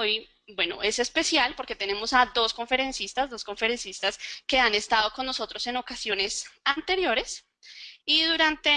hoy bueno, es especial porque tenemos a dos conferencistas, dos conferencistas que han estado con nosotros en ocasiones anteriores. Y durante,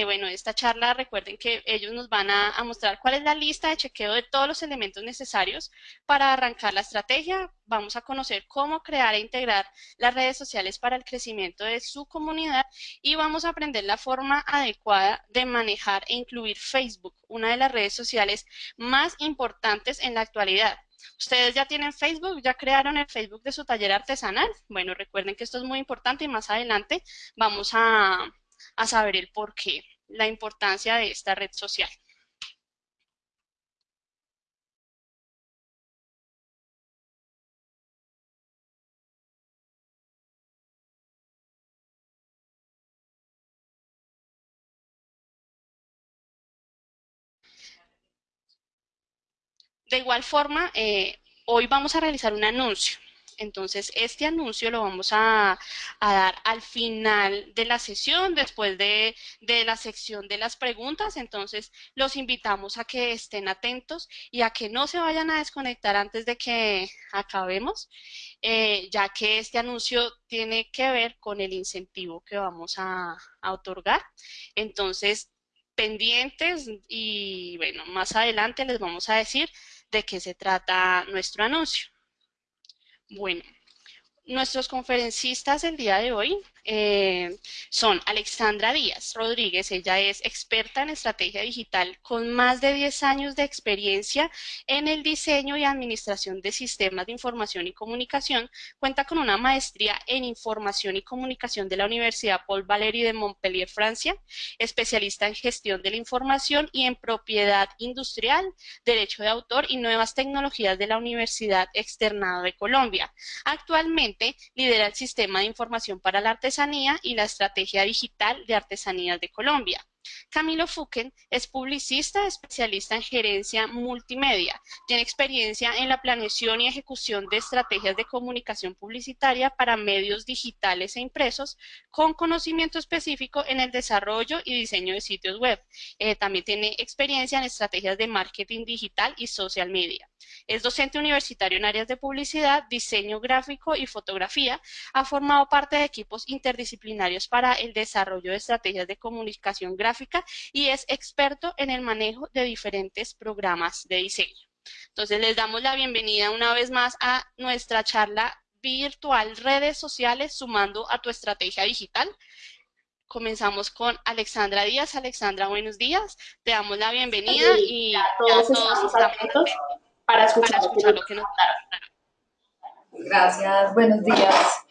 eh, bueno, esta charla recuerden que ellos nos van a, mostrar cuál es la lista de chequeo de todos los elementos necesarios para arrancar la estrategia. Vamos a conocer cómo crear e integrar las redes sociales para el crecimiento de su comunidad y vamos a aprender la forma adecuada de manejar e incluir Facebook, una de las redes sociales más importantes en la actualidad. ¿Ustedes ya tienen Facebook? ¿Ya crearon el Facebook de su taller artesanal? Bueno, recuerden que esto es muy importante y más adelante vamos a, a saber el por qué, la importancia de esta red social. De igual forma, eh, hoy vamos a realizar un anuncio. Entonces, este anuncio lo vamos a, dar al final de la sesión, después de, la sección de las preguntas. Entonces, los invitamos a que estén atentos y a que no se vayan a desconectar antes de que acabemos, eh, ya que este anuncio tiene que ver con el incentivo que vamos a, a otorgar. Entonces, pendientes y bueno, más adelante les vamos a decir de qué se trata nuestro anuncio. Bueno, nuestros conferencistas el día de hoy eh, son Alexandra Díaz Rodríguez, ella es experta en estrategia digital con más de 10 años de experiencia en el diseño y administración de sistemas de información y comunicación, cuenta con una maestría en información y comunicación de la Universidad Paul Valéry de Montpellier, Francia, especialista en gestión de la información y en propiedad industrial, derecho de autor y nuevas tecnologías de la Universidad Externado de Colombia. Actualmente lidera el sistema de información para la arte y la Estrategia Digital de Artesanías de Colombia. Camilo Fuquen es publicista, especialista en gerencia multimedia. Tiene experiencia en la planeación y ejecución de estrategias de comunicación publicitaria para medios digitales e impresos, con conocimiento específico en el desarrollo y diseño de sitios web. Eh, también tiene experiencia en estrategias de marketing digital y social media. Es docente universitario en áreas de publicidad, diseño gráfico y fotografía. Ha formado parte de equipos interdisciplinarios para el desarrollo de estrategias de comunicación gráfica y es experto en el manejo de diferentes programas de diseño. Entonces les damos la bienvenida una vez más a nuestra charla virtual redes sociales sumando a tu estrategia digital. Comenzamos con Alexandra Díaz. Alexandra, buenos días. Te damos la bienvenida y a todos, estamos, atentos para escuchar, lo que nos Gracias, buenos días.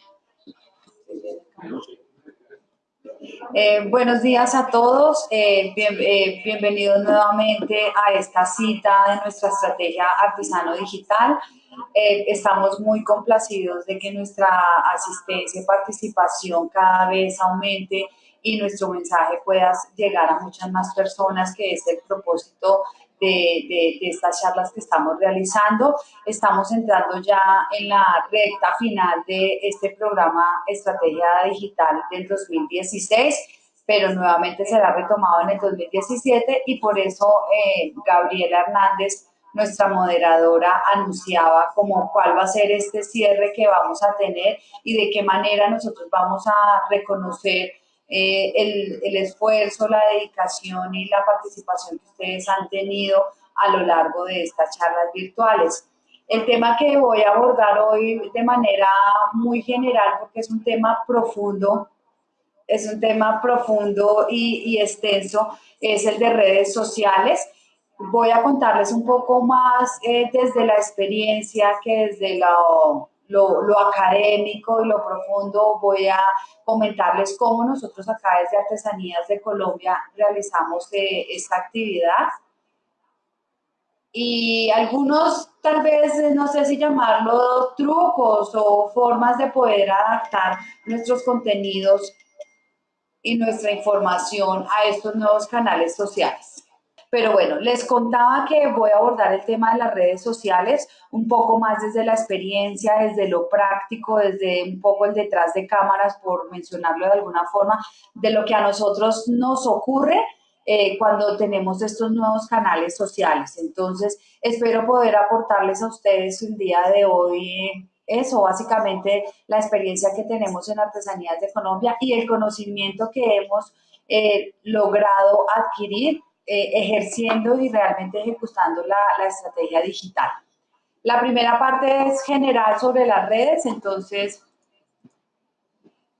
Eh, buenos días a todos, eh, eh, bienvenidos nuevamente a esta cita de nuestra estrategia artesano digital. estamos muy complacidos de que nuestra asistencia y participación cada vez aumente y nuestro mensaje pueda llegar a muchas más personas, que es el propósito de, estas charlas que estamos realizando. Estamos entrando ya en la recta final de este programa Estrategia Digital del 2016, pero nuevamente será retomado en el 2017 y por eso eh, Gabriela Hernández, nuestra moderadora, anunciaba como cuál va a ser este cierre que vamos a tener y de qué manera nosotros vamos a reconocer eh, el, el, esfuerzo, la dedicación y la participación que ustedes han tenido a lo largo de estas charlas virtuales. El tema que voy a abordar hoy de manera muy general, porque es un tema profundo, es un tema profundo y, y extenso, es el de redes sociales. Voy a contarles un poco más eh, desde la experiencia que desde la lo, académico y lo profundo, voy a comentarles cómo nosotros acá desde Artesanías de Colombia realizamos eh, esta actividad. Y algunos, tal vez, eh, no sé si llamarlo trucos o formas de poder adaptar nuestros contenidos y nuestra información a estos nuevos canales sociales. Pero bueno, les contaba que voy a abordar el tema de las redes sociales un poco más desde la experiencia, desde lo práctico, desde un poco el detrás de cámaras, por mencionarlo de alguna forma, de lo que a nosotros nos ocurre eh, cuando tenemos estos nuevos canales sociales. Entonces, espero poder aportarles a ustedes el día de hoy eso, básicamente la experiencia que tenemos en Artesanías de Colombia y el conocimiento que hemos eh, logrado adquirir eh, ejerciendo y realmente ejecutando la, estrategia digital. La primera parte es general sobre las redes, entonces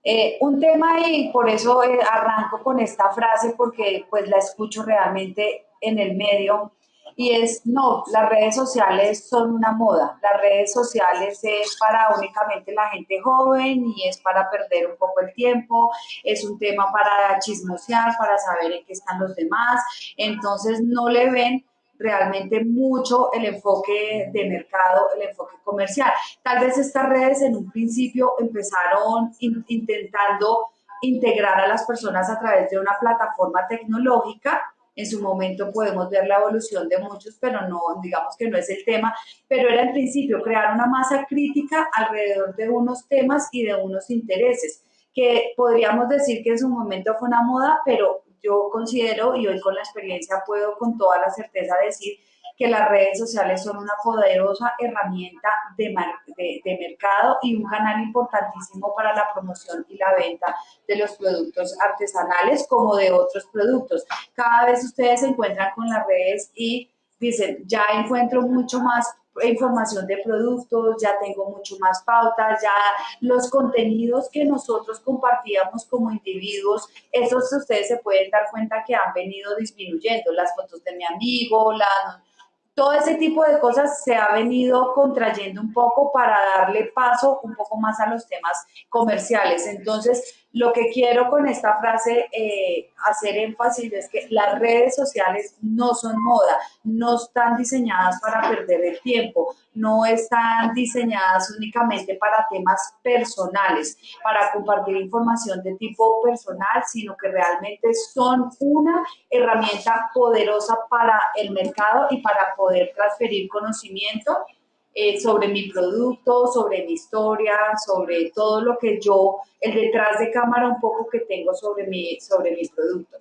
eh, un tema y por eso eh, arranco con esta frase porque pues la escucho realmente en el medio y es, no, las redes sociales son una moda, las redes sociales es para únicamente la gente joven y es para perder un poco el tiempo, es un tema para chismosear, para saber en qué están los demás, entonces no le ven realmente mucho el enfoque de mercado, el enfoque comercial. Tal vez estas redes en un principio empezaron intentando integrar a las personas a través de una plataforma tecnológica. En su momento podemos ver la evolución de muchos, pero no, digamos que no es el tema, pero era en principio crear una masa crítica alrededor de unos temas y de unos intereses, que podríamos decir que en su momento fue una moda, pero yo considero y hoy con la experiencia puedo con toda la certeza decir que las redes sociales son una poderosa herramienta de, de, mercado y un canal importantísimo para la promoción y la venta de los productos artesanales como de otros productos. Cada vez ustedes se encuentran con las redes y dicen, ya encuentro mucho más información de productos, ya tengo mucho más pautas, ya los contenidos que nosotros compartíamos como individuos, esos ustedes se pueden dar cuenta que han venido disminuyendo, las fotos de mi amigo, la, todo ese tipo de cosas se ha venido contrayendo un poco para darle paso un poco más a los temas comerciales. Entonces, lo que quiero con esta frase eh, hacer énfasis es que las redes sociales no son moda, no están diseñadas para perder el tiempo, no están diseñadas únicamente para temas personales, para compartir información de tipo personal, sino que realmente son una herramienta poderosa para el mercado y para poder transferir conocimiento eh, sobre mi producto, sobre mi historia, sobre todo lo que yo, el detrás de cámara un poco que tengo sobre mi, sobre mi producto.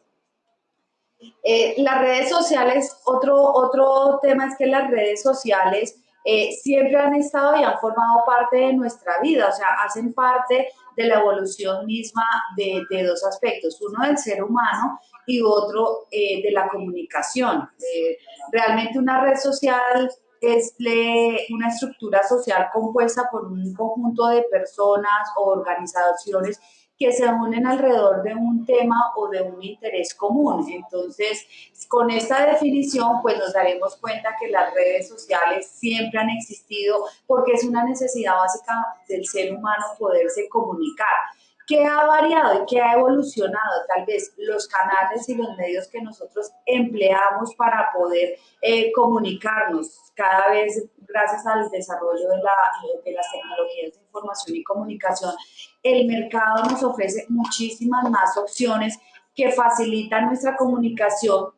Eh, las redes sociales, otro, otro tema es que las redes sociales eh, siempre han estado y han formado parte de nuestra vida, o sea, hacen parte de la evolución misma de, de dos aspectos, uno del ser humano y otro de la comunicación. realmente una red social es una estructura social compuesta por un conjunto de personas o organizaciones que se unen alrededor de un tema o de un interés común. Entonces, con esta definición, pues nos daremos cuenta que las redes sociales siempre han existido porque es una necesidad básica del ser humano poderse comunicar. ¿Qué ha variado y qué ha evolucionado? Tal vez los canales y los medios que nosotros empleamos para poder eh, comunicarnos cada vez gracias al desarrollo de, las tecnologías de información y comunicación. El mercado nos ofrece muchísimas más opciones que facilitan nuestra comunicación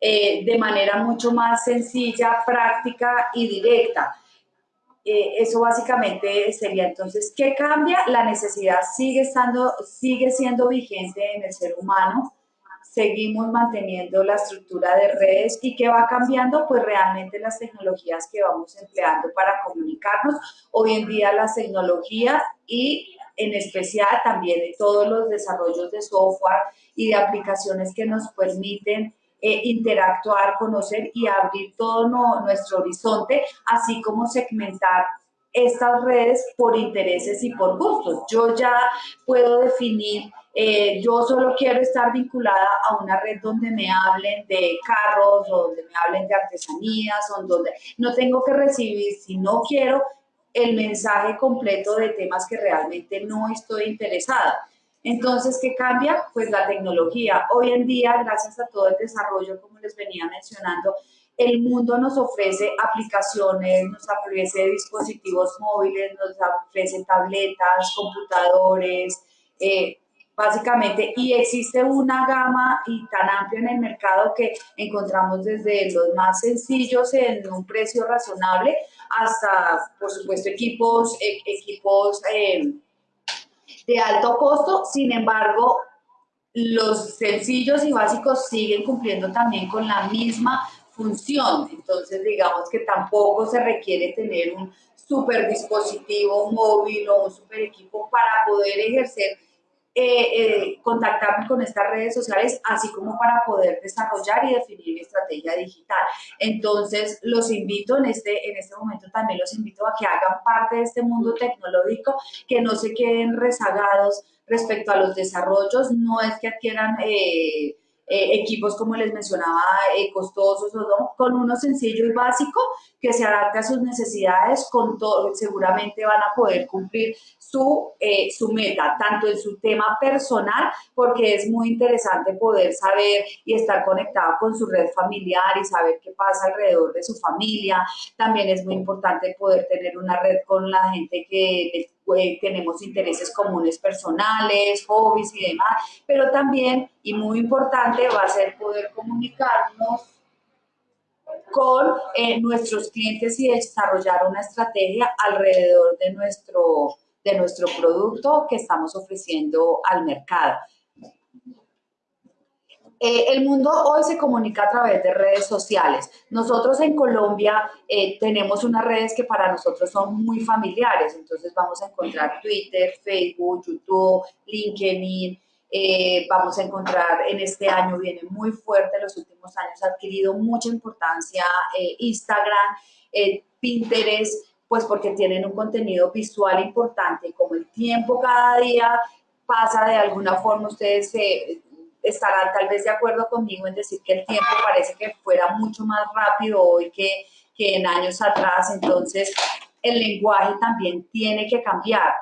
eh, de manera mucho más sencilla, práctica y directa. Eh, eso básicamente sería entonces, ¿qué cambia? La necesidad sigue, estando, sigue siendo vigente en el ser humano, seguimos manteniendo la estructura de redes y ¿qué va cambiando? Pues realmente las tecnologías que vamos empleando para comunicarnos, hoy en día las tecnologías y en especial también todos los desarrollos de software y de aplicaciones que nos permiten eh, interactuar, conocer y abrir todo nuestro horizonte, así como segmentar estas redes por intereses y por gustos. Yo ya puedo definir, eh, yo solo quiero estar vinculada a una red donde me hablen de carros, o donde me hablen de artesanías, o donde no tengo que recibir, si no quiero, el mensaje completo de temas que realmente no estoy interesada. Entonces, ¿qué cambia? Pues la tecnología. Hoy en día, gracias a todo el desarrollo, como les venía mencionando, el mundo nos ofrece aplicaciones, nos ofrece dispositivos móviles, nos ofrece tabletas, computadores, eh, básicamente, y existe una gama y tan amplia en el mercado que encontramos desde los más sencillos en un precio razonable hasta, por supuesto, equipos, e, equipos eh, de alto costo, sin embargo, los sencillos y básicos siguen cumpliendo también con la misma función. Entonces, digamos que tampoco se requiere tener un super dispositivo móvil o un super equipo para poder ejercer eh, eh, contactarme con estas redes sociales, así como para poder desarrollar y definir mi estrategia digital. Entonces, los invito en este, en este momento también los invito a que hagan parte de este mundo tecnológico, que no se queden rezagados respecto a los desarrollos, no es que adquieran... Eh, eh, equipos, como les mencionaba, eh, costosos o no, con uno sencillo y básico que se adapte a sus necesidades, con todo, seguramente van a poder cumplir su, eh, su meta, tanto en su tema personal, porque es muy interesante poder saber y estar conectado con su red familiar y saber qué pasa alrededor de su familia. También es muy importante poder tener una red con la gente que tenemos intereses comunes personales, hobbies y demás, pero también, y muy importante, va a ser poder comunicarnos con eh, nuestros clientes y desarrollar una estrategia alrededor de nuestro, de nuestro producto que estamos ofreciendo al mercado. Eh, el mundo hoy se comunica a través de redes sociales. Nosotros en Colombia eh, tenemos unas redes que para nosotros son muy familiares, entonces vamos a encontrar Twitter, Facebook, YouTube, LinkedIn, eh, vamos a encontrar en este año, viene muy fuerte, los últimos años ha adquirido mucha importancia Instagram, Pinterest, pues porque tienen un contenido visual importante, como el tiempo cada día pasa de alguna forma, ustedes se estarán tal vez de acuerdo conmigo en decir que el tiempo parece que fuera mucho más rápido hoy que, que en años atrás, entonces el lenguaje también tiene que cambiar.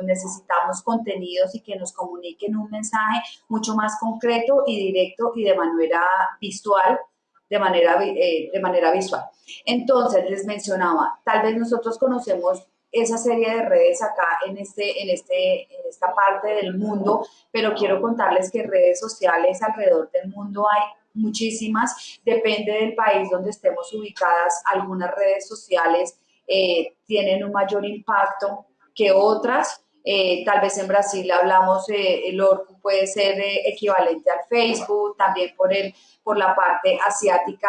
Necesitamos contenidos y que nos comuniquen un mensaje mucho más concreto y directo y de manera visual, de manera, eh, de manera visual. Entonces, les mencionaba, tal vez nosotros conocemos esa serie de redes acá en, este, en, este, en esta parte del mundo, pero quiero contarles que redes sociales alrededor del mundo hay muchísimas, depende del país donde estemos ubicadas, algunas redes sociales eh, tienen un mayor impacto que otras, eh, tal vez en Brasil hablamos, eh, el Orco puede ser equivalente al Facebook, también por, el, por la parte asiática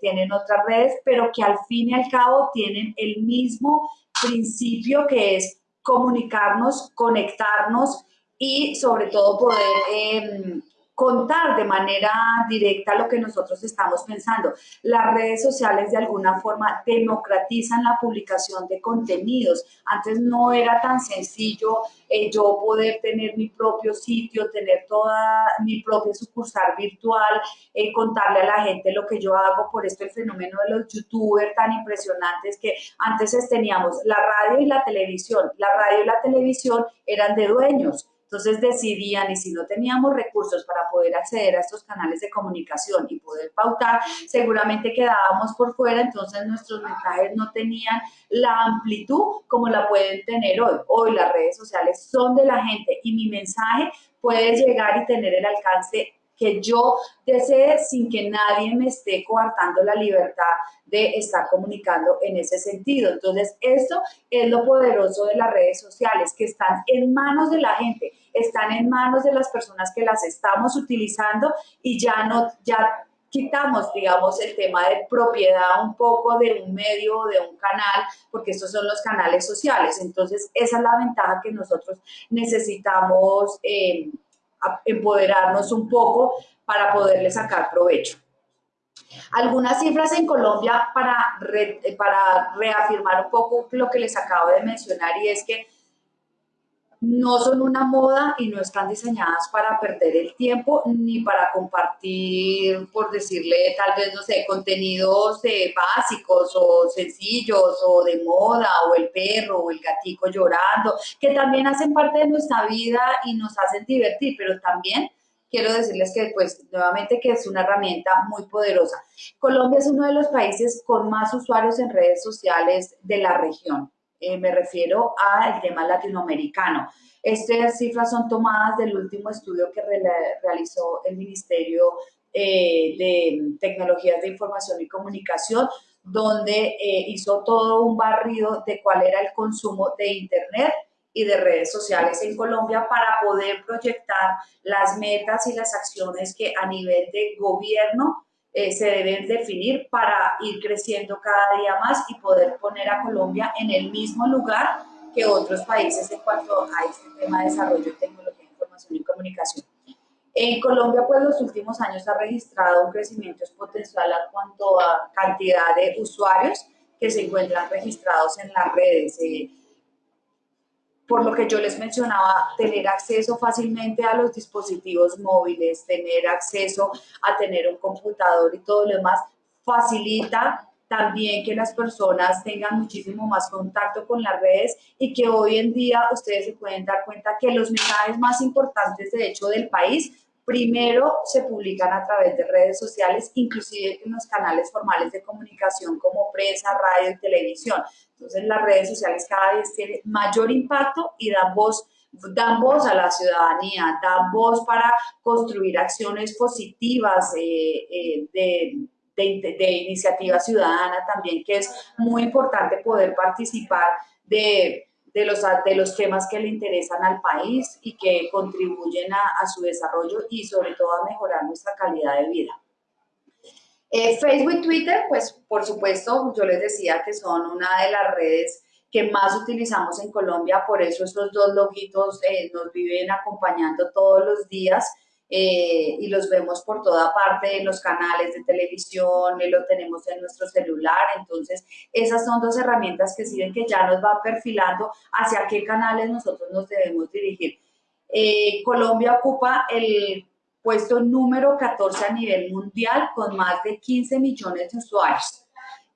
tienen otras redes, pero que al fin y al cabo tienen el mismo principio que es comunicarnos, conectarnos y sobre todo poder em, contar de manera directa lo que nosotros estamos pensando. Las redes sociales de alguna forma democratizan la publicación de contenidos. Antes no era tan sencillo eh, yo poder tener mi propio sitio, tener toda mi propia sucursal virtual, eh, contarle a la gente lo que yo hago. Por esto el fenómeno de los youtubers tan impresionantes que antes teníamos la radio y la televisión. La radio y la televisión eran de dueños entonces decidían, y si no teníamos recursos para poder acceder a estos canales de comunicación y poder pautar, seguramente quedábamos por fuera, entonces nuestros mensajes no tenían la amplitud como la pueden tener hoy. Hoy las redes sociales son de la gente y mi mensaje puede llegar y tener el alcance que yo desee sin que nadie me esté coartando la libertad de estar comunicando en ese sentido. Entonces, esto es lo poderoso de las redes sociales, que están en manos de la gente, están en manos de las personas que las estamos utilizando y ya no, ya quitamos, digamos, el tema de propiedad un poco de un medio, de un canal, porque estos son los canales sociales. Entonces, esa es la ventaja que nosotros necesitamos eh, empoderarnos un poco para poderle sacar provecho. Algunas cifras en Colombia para, para reafirmar un poco lo que les acabo de mencionar y es que no son una moda y no están diseñadas para perder el tiempo ni para compartir, por decirle, tal vez, no sé, contenidos eh, básicos o sencillos o de moda o el perro o el gatico llorando, que también hacen parte de nuestra vida y nos hacen divertir, pero también quiero decirles que, pues, nuevamente que es una herramienta muy poderosa. Colombia es uno de los países con más usuarios en redes sociales de la región. Eh, me refiero al tema latinoamericano. Estas cifras son tomadas del último estudio que realizó el Ministerio eh, de Tecnologías de Información y Comunicación, donde eh, hizo todo un barrido de cuál era el consumo de Internet y de redes sociales en Colombia para poder proyectar las metas y las acciones que a nivel de gobierno eh, se deben definir para ir creciendo cada día más y poder poner a Colombia en el mismo lugar que otros países en cuanto a este tema de desarrollo, tecnología, información y comunicación. En Colombia, pues los últimos años ha registrado un crecimiento exponencial en cuanto a cantidad de usuarios que se encuentran registrados en las redes. Eh, por lo que yo les mencionaba, tener acceso fácilmente a los dispositivos móviles, tener acceso a tener un computador y todo lo demás, facilita también que las personas tengan muchísimo más contacto con las redes y que hoy en día ustedes se pueden dar cuenta que los mensajes más importantes de hecho del país primero se publican a través de redes sociales, inclusive en los canales formales de comunicación como prensa, radio y televisión. Entonces las redes sociales cada vez tienen mayor impacto y dan voz, dan voz a la ciudadanía, dan voz para construir acciones positivas eh, eh, de, de, de iniciativa ciudadana también, que es muy importante poder participar de de los, de los temas que le interesan al país y que contribuyen a, su desarrollo y sobre todo a mejorar nuestra calidad de vida. Eh, Facebook y Twitter, pues por supuesto, yo les decía que son una de las redes que más utilizamos en Colombia, por eso estos dos logitos eh, nos viven acompañando todos los días eh, y los vemos por toda parte en los canales de televisión, lo tenemos en nuestro celular, entonces esas son dos herramientas que sirven que ya nos va perfilando hacia qué canales nosotros nos debemos dirigir. Eh, Colombia ocupa el puesto número 14 a nivel mundial con más de 15 millones de usuarios.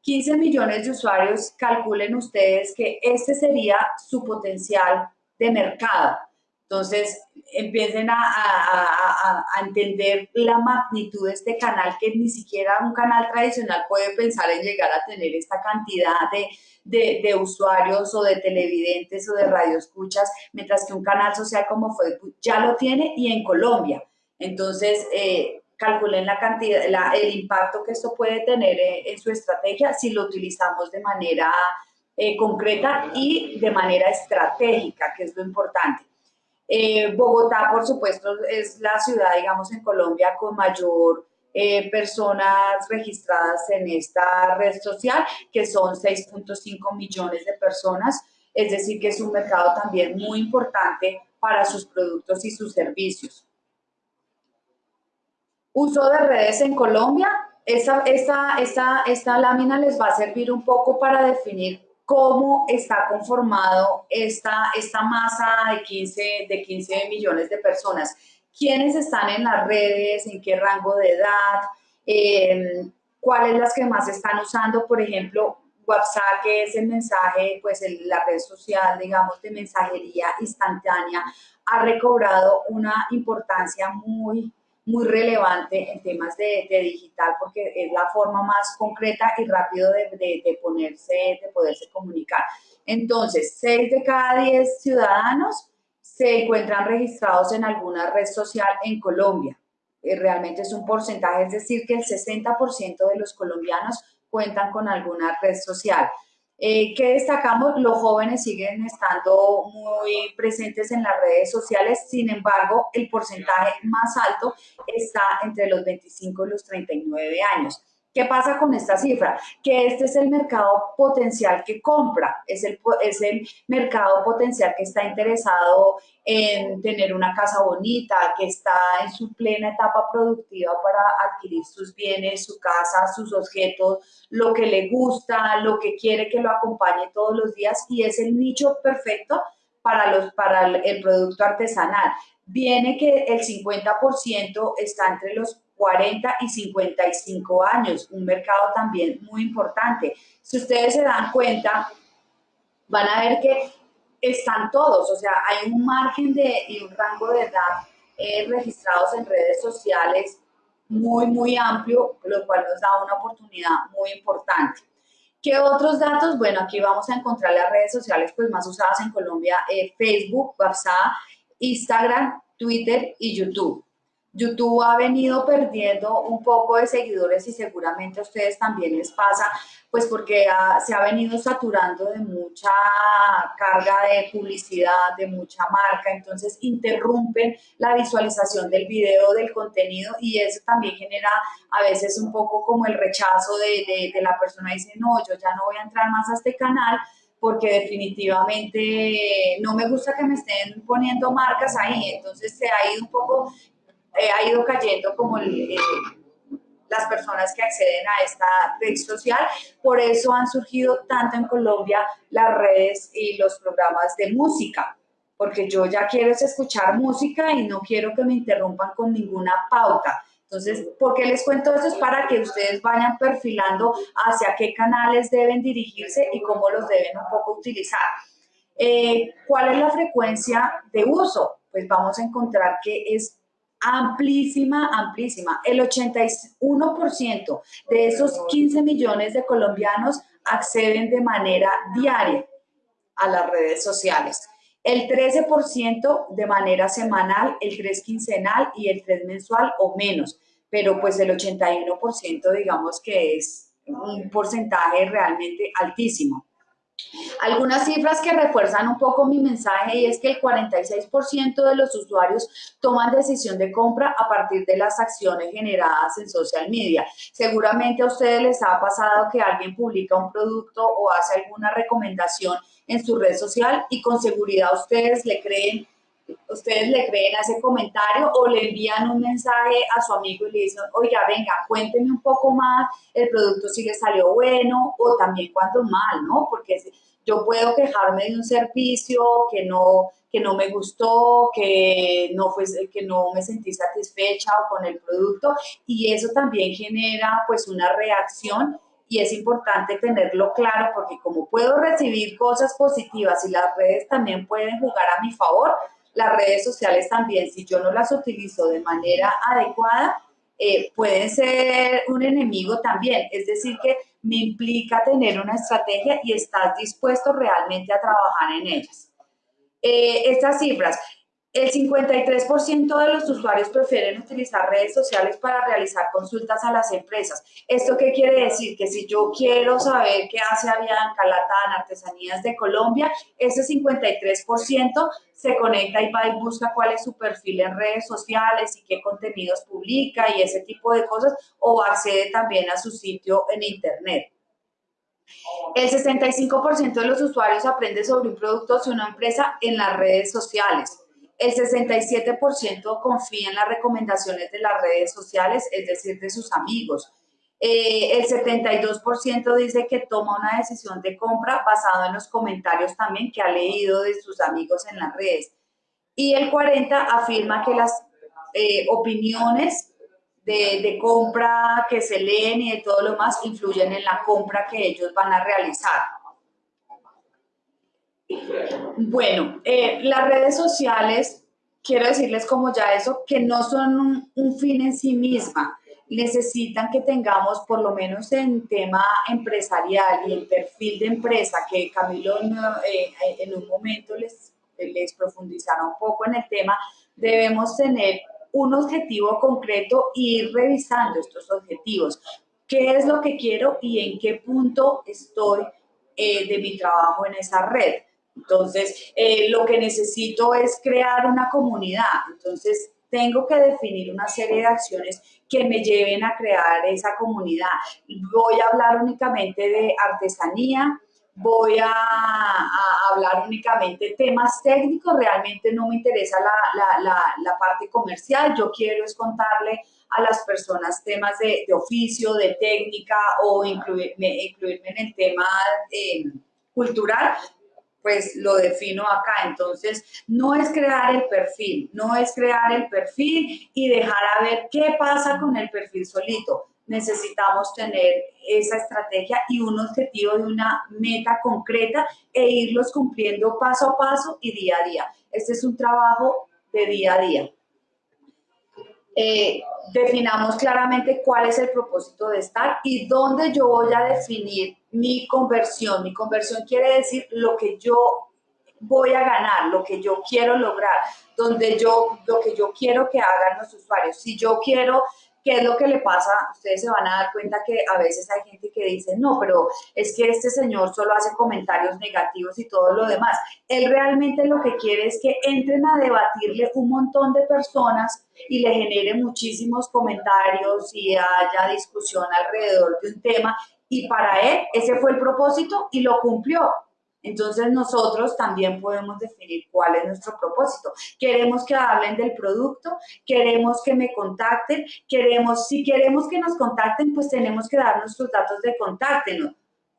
15 millones de usuarios, calculen ustedes que este sería su potencial de mercado. Entonces, empiecen a, entender la magnitud de este canal, que ni siquiera un canal tradicional puede pensar en llegar a tener esta cantidad de, usuarios o de televidentes o de radioescuchas, mientras que un canal social como Facebook ya lo tiene y en Colombia. Entonces, eh, calculen la cantidad, el impacto que esto puede tener eh, en, su estrategia si lo utilizamos de manera eh, concreta y de manera estratégica, que es lo importante. Eh, Bogotá, por supuesto, es la ciudad, digamos, en Colombia con mayor eh, personas registradas en esta red social, que son 6.5 millones de personas, es decir, que es un mercado también muy importante para sus productos y sus servicios. Uso de redes en Colombia. Esta, esta, esta, esta lámina les va a servir un poco para definir cómo está conformado esta, esta masa de 15, de 15 millones de personas. ¿Quiénes están en las redes? ¿En qué rango de edad? Em, ¿Cuáles las que más están usando? Por ejemplo, WhatsApp, que es el mensaje, pues la red social, digamos, de mensajería instantánea, ha recobrado una importancia muy, muy relevante en temas de, digital porque es la forma más concreta y rápido de, ponerse, de poderse comunicar. Entonces, 6 de cada 10 ciudadanos se encuentran registrados en alguna red social en Colombia. Eh, realmente es un porcentaje, es decir, que el 60% de los colombianos cuentan con alguna red social. Eh, ¿Qué destacamos? Los jóvenes siguen estando muy presentes en las redes sociales, sin embargo, el porcentaje más alto está entre los 25 y los 39 años. ¿Qué pasa con esta cifra? Que este es el mercado potencial que compra, es el, es el mercado potencial que está interesado en tener una casa bonita, que está en su plena etapa productiva para adquirir sus bienes, su casa, sus objetos, lo que le gusta, lo que quiere que lo acompañe todos los días y es el nicho perfecto para, los, para el producto artesanal. Viene que el 50% está entre los 40 y 55 años, un mercado también muy importante. Si ustedes se dan cuenta, van a ver que están todos, o sea, hay un margen de, y un rango de edad eh, registrados en redes sociales muy, muy amplio, lo cual nos da una oportunidad muy importante. ¿Qué otros datos? Bueno, aquí vamos a encontrar las redes sociales pues, más usadas en Colombia, eh, Facebook, WhatsApp, Instagram, Twitter y YouTube. YouTube ha venido perdiendo un poco de seguidores y seguramente a ustedes también les pasa, pues porque se ha venido saturando de mucha carga de publicidad, de mucha marca, entonces interrumpen la visualización del video, del contenido y eso también genera a veces un poco como el rechazo de, de la persona, dice, no, yo ya no voy a entrar más a este canal porque definitivamente no me gusta que me estén poniendo marcas ahí, entonces se ha ido un poco eh, ha ido cayendo como eh, las personas que acceden a esta red social. Por eso han surgido tanto en Colombia las redes y los programas de música, porque yo ya quiero escuchar música y no quiero que me interrumpan con ninguna pauta. Entonces, ¿por qué les cuento eso? Es para que ustedes vayan perfilando hacia qué canales deben dirigirse y cómo los deben un poco utilizar. Eh, ¿Cuál es la frecuencia de uso? Pues vamos a encontrar que es amplísima, amplísima. El 81% de esos 15 millones de colombianos acceden de manera diaria a las redes sociales. El 13% de manera semanal, el 3 quincenal y el 3 mensual o menos. Pero pues el 81% digamos que es un porcentaje realmente altísimo. Algunas cifras que refuerzan un poco mi mensaje y es que el 46% de los usuarios toman decisión de compra a partir de las acciones generadas en social media. Seguramente a ustedes les ha pasado que alguien publica un producto o hace alguna recomendación en su red social y con seguridad ustedes le creen ustedes le creen a ese comentario o le envían un mensaje a su amigo y le dicen, oiga, venga, cuénteme un poco más, el producto si le salió bueno o también cuando mal, ¿no? Porque yo puedo quejarme de un servicio que no, que no me gustó, que no, fue, que no me sentí satisfecha con el producto y eso también genera pues una reacción y es importante tenerlo claro porque como puedo recibir cosas positivas y las redes también pueden jugar a mi favor, las redes sociales también, si yo no las utilizo de manera adecuada, eh, pueden ser un enemigo también. Es decir, que me implica tener una estrategia y estar dispuesto realmente a trabajar en ellas. Eh, estas cifras, el 53% de los usuarios prefieren utilizar redes sociales para realizar consultas a las empresas. ¿Esto qué quiere decir? Que si yo quiero saber qué hace Avianca, Latam, Artesanías de Colombia, ese 53% se conecta y va y busca cuál es su perfil en redes sociales y qué contenidos publica y ese tipo de cosas, o accede también a su sitio en Internet. El 65% de los usuarios aprende sobre un producto o una empresa en las redes sociales. El 67% confía en las recomendaciones de las redes sociales, es decir, de sus amigos. Eh, el 72% dice que toma una decisión de compra basado en los comentarios también que ha leído de sus amigos en las redes. Y el 40% afirma que las eh, opiniones de, de, compra que se leen y de todo lo más influyen en la compra que ellos van a realizar. Bueno, eh, las redes sociales, quiero decirles como ya eso, que no son un, fin en sí misma. Necesitan que tengamos, por lo menos en tema empresarial y en perfil de empresa, que Camilo eh, en un momento les, les profundizará un poco en el tema, debemos tener un objetivo concreto e ir revisando estos objetivos. ¿Qué es lo que quiero y en qué punto estoy eh, de mi trabajo en esa red? Entonces, eh, lo que necesito es crear una comunidad. Entonces, tengo que definir una serie de acciones que me lleven a crear esa comunidad. Voy a hablar únicamente de artesanía, voy a, hablar únicamente de temas técnicos, realmente no me interesa la, parte comercial, yo quiero es contarle a las personas temas de, oficio, de técnica o incluirme, incluirme en el tema eh, cultural, pues lo defino acá. Entonces, no es crear el perfil, no es crear el perfil y dejar a ver qué pasa con el perfil solito. Necesitamos tener esa estrategia y un objetivo de una meta concreta e irlos cumpliendo paso a paso y día a día. Este es un trabajo de día a día. Eh, definamos claramente cuál es el propósito de estar y dónde yo voy a definir mi conversión. Mi conversión quiere decir lo que yo voy a ganar, lo que yo quiero lograr, donde yo, lo que yo quiero que hagan los usuarios. Si yo quiero ¿Qué es lo que le pasa? Ustedes se van a dar cuenta que a veces hay gente que dice, no, pero es que este señor solo hace comentarios negativos y todo lo demás. Él realmente lo que quiere es que entren a debatirle un montón de personas y le genere muchísimos comentarios y haya discusión alrededor de un tema. Y para él ese fue el propósito y lo cumplió. Entonces nosotros también podemos definir cuál es nuestro propósito. Queremos que hablen del producto, queremos que me contacten, queremos, si queremos que nos contacten, pues tenemos que dar nuestros datos de contacto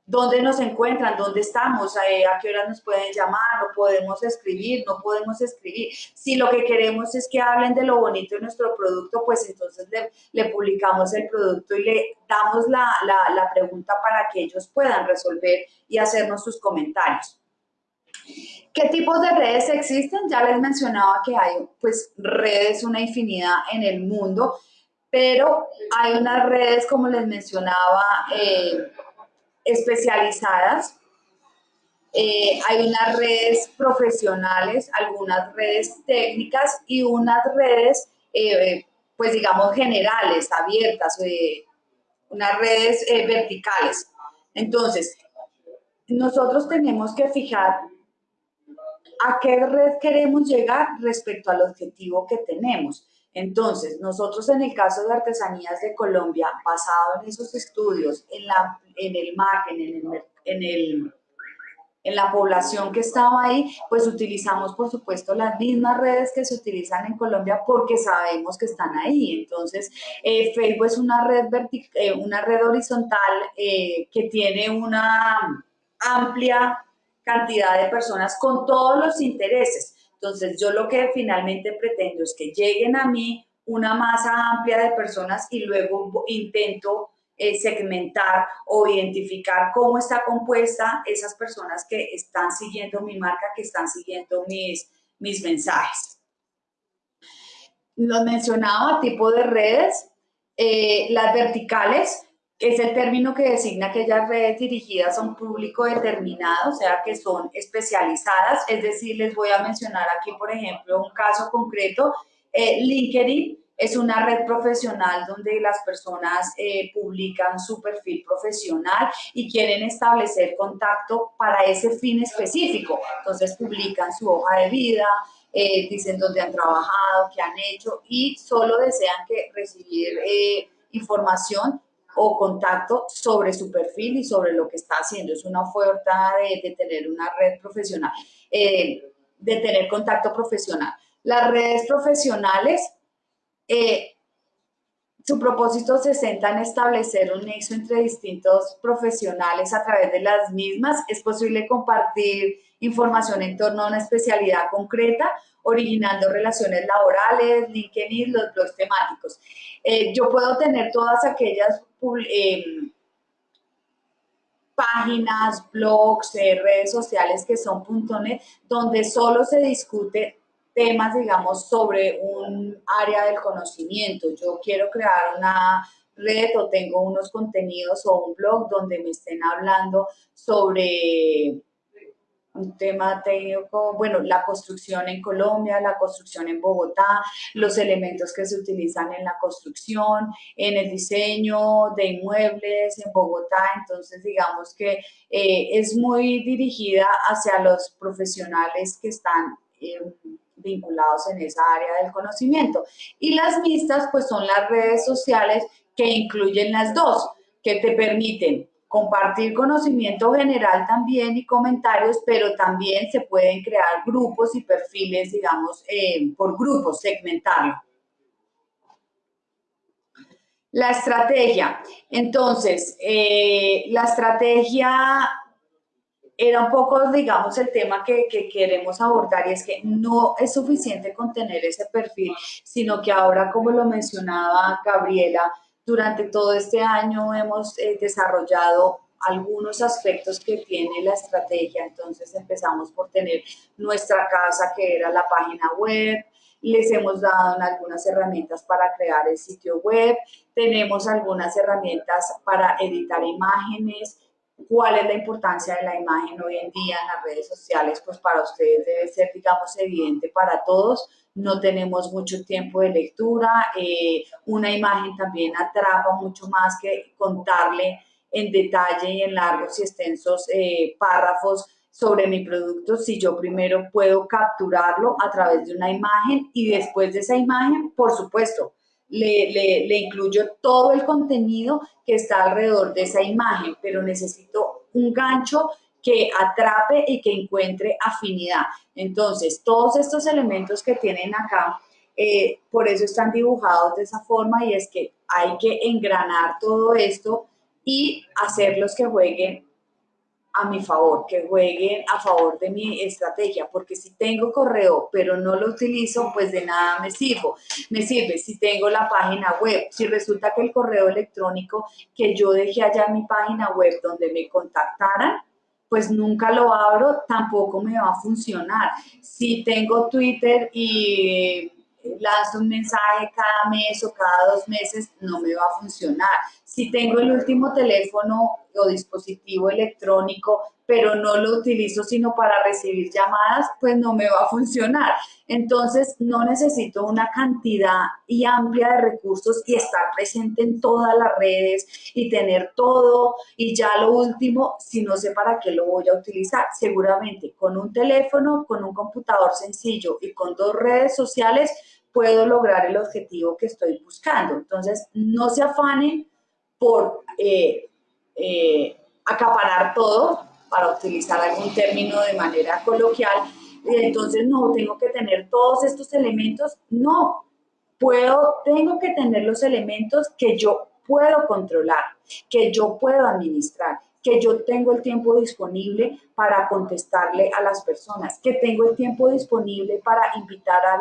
dónde nos encuentran, dónde estamos, eh, a, qué hora nos pueden llamar, no podemos escribir, no podemos escribir. Si lo que queremos es que hablen de lo bonito de nuestro producto, pues entonces le, publicamos el producto y le damos la, la pregunta para que ellos puedan resolver y hacernos sus comentarios. ¿Qué tipos de redes existen? Ya les mencionaba que hay pues redes, una infinidad en el mundo, pero hay unas redes, como les mencionaba, eh, especializadas. Eh, hay unas redes profesionales, algunas redes técnicas y unas redes, eh, pues digamos, generales, abiertas, eh, unas redes verticales. Entonces, nosotros tenemos que fijar a qué red queremos llegar respecto al objetivo que tenemos. Entonces, nosotros en el caso de Artesanías de Colombia, basado en esos estudios, en, la, en el margen, en, el, en, el, en la población que estaba ahí, pues utilizamos, por supuesto, las mismas redes que se utilizan en Colombia porque sabemos que están ahí. Entonces, eh, Facebook es una red, eh, una red horizontal eh, que tiene una amplia cantidad de personas con todos los intereses. Entonces, yo lo que finalmente pretendo es que lleguen a mí una masa amplia de personas y luego intento eh, segmentar o identificar cómo está compuesta esas personas que están siguiendo mi marca, que están siguiendo mis, mis mensajes. Los mencionaba, tipo de redes, eh, las verticales, es el término que designa aquellas redes dirigidas a un público determinado, o sea, que son especializadas. Es decir, les voy a mencionar aquí, por ejemplo, un caso concreto. Eh, LinkedIn es una red profesional donde las personas eh, publican su perfil profesional y quieren establecer contacto para ese fin específico. Entonces, publican su hoja de vida, eh, dicen dónde han trabajado, qué han hecho y solo desean que recibir información o contacto sobre su perfil y sobre lo que está haciendo. Es una oferta de, tener una red profesional, eh, de tener contacto profesional. Las redes profesionales, eh, su propósito se centra en establecer un nexo entre distintos profesionales a través de las mismas. Es posible compartir información en torno a una especialidad concreta originando relaciones laborales, LinkedIn, los blogs temáticos. Eh, yo puedo tener todas aquellas eh, páginas, blogs, eh, redes sociales que son .net, donde solo se discute temas, digamos, sobre un área del conocimiento. Yo quiero crear una red o tengo unos contenidos o un blog donde me estén hablando sobre un tema técnico, bueno, la construcción en Colombia, la construcción en Bogotá, los elementos que se utilizan en la construcción, en el diseño de inmuebles en Bogotá, entonces digamos que eh, es muy dirigida hacia los profesionales que están eh, vinculados en esa área del conocimiento. Y las mixtas pues son las redes sociales que incluyen las dos, que te permiten compartir conocimiento general también y comentarios, pero también se pueden crear grupos y perfiles, digamos, eh, por grupos, segmentarlo. La estrategia. Entonces, eh, la estrategia era un poco, digamos, el tema que, que, queremos abordar y es que no es suficiente con tener ese perfil, sino que ahora, como lo mencionaba Gabriela, durante todo este año hemos eh, desarrollado algunos aspectos que tiene la estrategia, entonces empezamos por tener nuestra casa que era la página web, les hemos dado algunas herramientas para crear el sitio web, tenemos algunas herramientas para editar imágenes, cuál es la importancia de la imagen hoy en día en las redes sociales, pues para ustedes debe ser, digamos, evidente para todos. No tenemos mucho tiempo de lectura, eh, una imagen también atrapa mucho más que contarle en detalle y en largos y extensos eh, párrafos sobre mi producto si yo primero puedo capturarlo a través de una imagen y después de esa imagen, por supuesto, le, le, le, incluyo todo el contenido que está alrededor de esa imagen, pero necesito un gancho que atrape y que encuentre afinidad. Entonces, todos estos elementos que tienen acá, eh, por eso están dibujados de esa forma y es que hay que engranar todo esto y hacerlos que jueguen a mi favor, que jueguen a favor de mi estrategia, porque si tengo correo pero no lo utilizo, pues de nada me sirvo. Me sirve si tengo la página web, si resulta que el correo electrónico que yo dejé allá en mi página web donde me contactaran, pues nunca lo abro, tampoco me va a funcionar. Si tengo Twitter y lanzo un mensaje cada mes o cada dos meses, no me va a funcionar. Si tengo el último teléfono o dispositivo electrónico, pero no lo utilizo sino para recibir llamadas, pues no me va a funcionar. Entonces, no necesito una cantidad y amplia de recursos y estar presente en todas las redes y tener todo y ya lo último, si no sé para qué lo voy a utilizar. Seguramente con un teléfono, con un computador sencillo y con dos redes sociales, puedo lograr el objetivo que estoy buscando. Entonces, no se afanen por eh, eh, acaparar todo, para utilizar algún término de manera coloquial, y entonces no, tengo que tener todos estos elementos, no, puedo, tengo que tener los elementos que yo puedo controlar, que yo puedo administrar, que yo tengo el tiempo disponible para contestarle a las personas, que tengo el tiempo disponible para invitar a,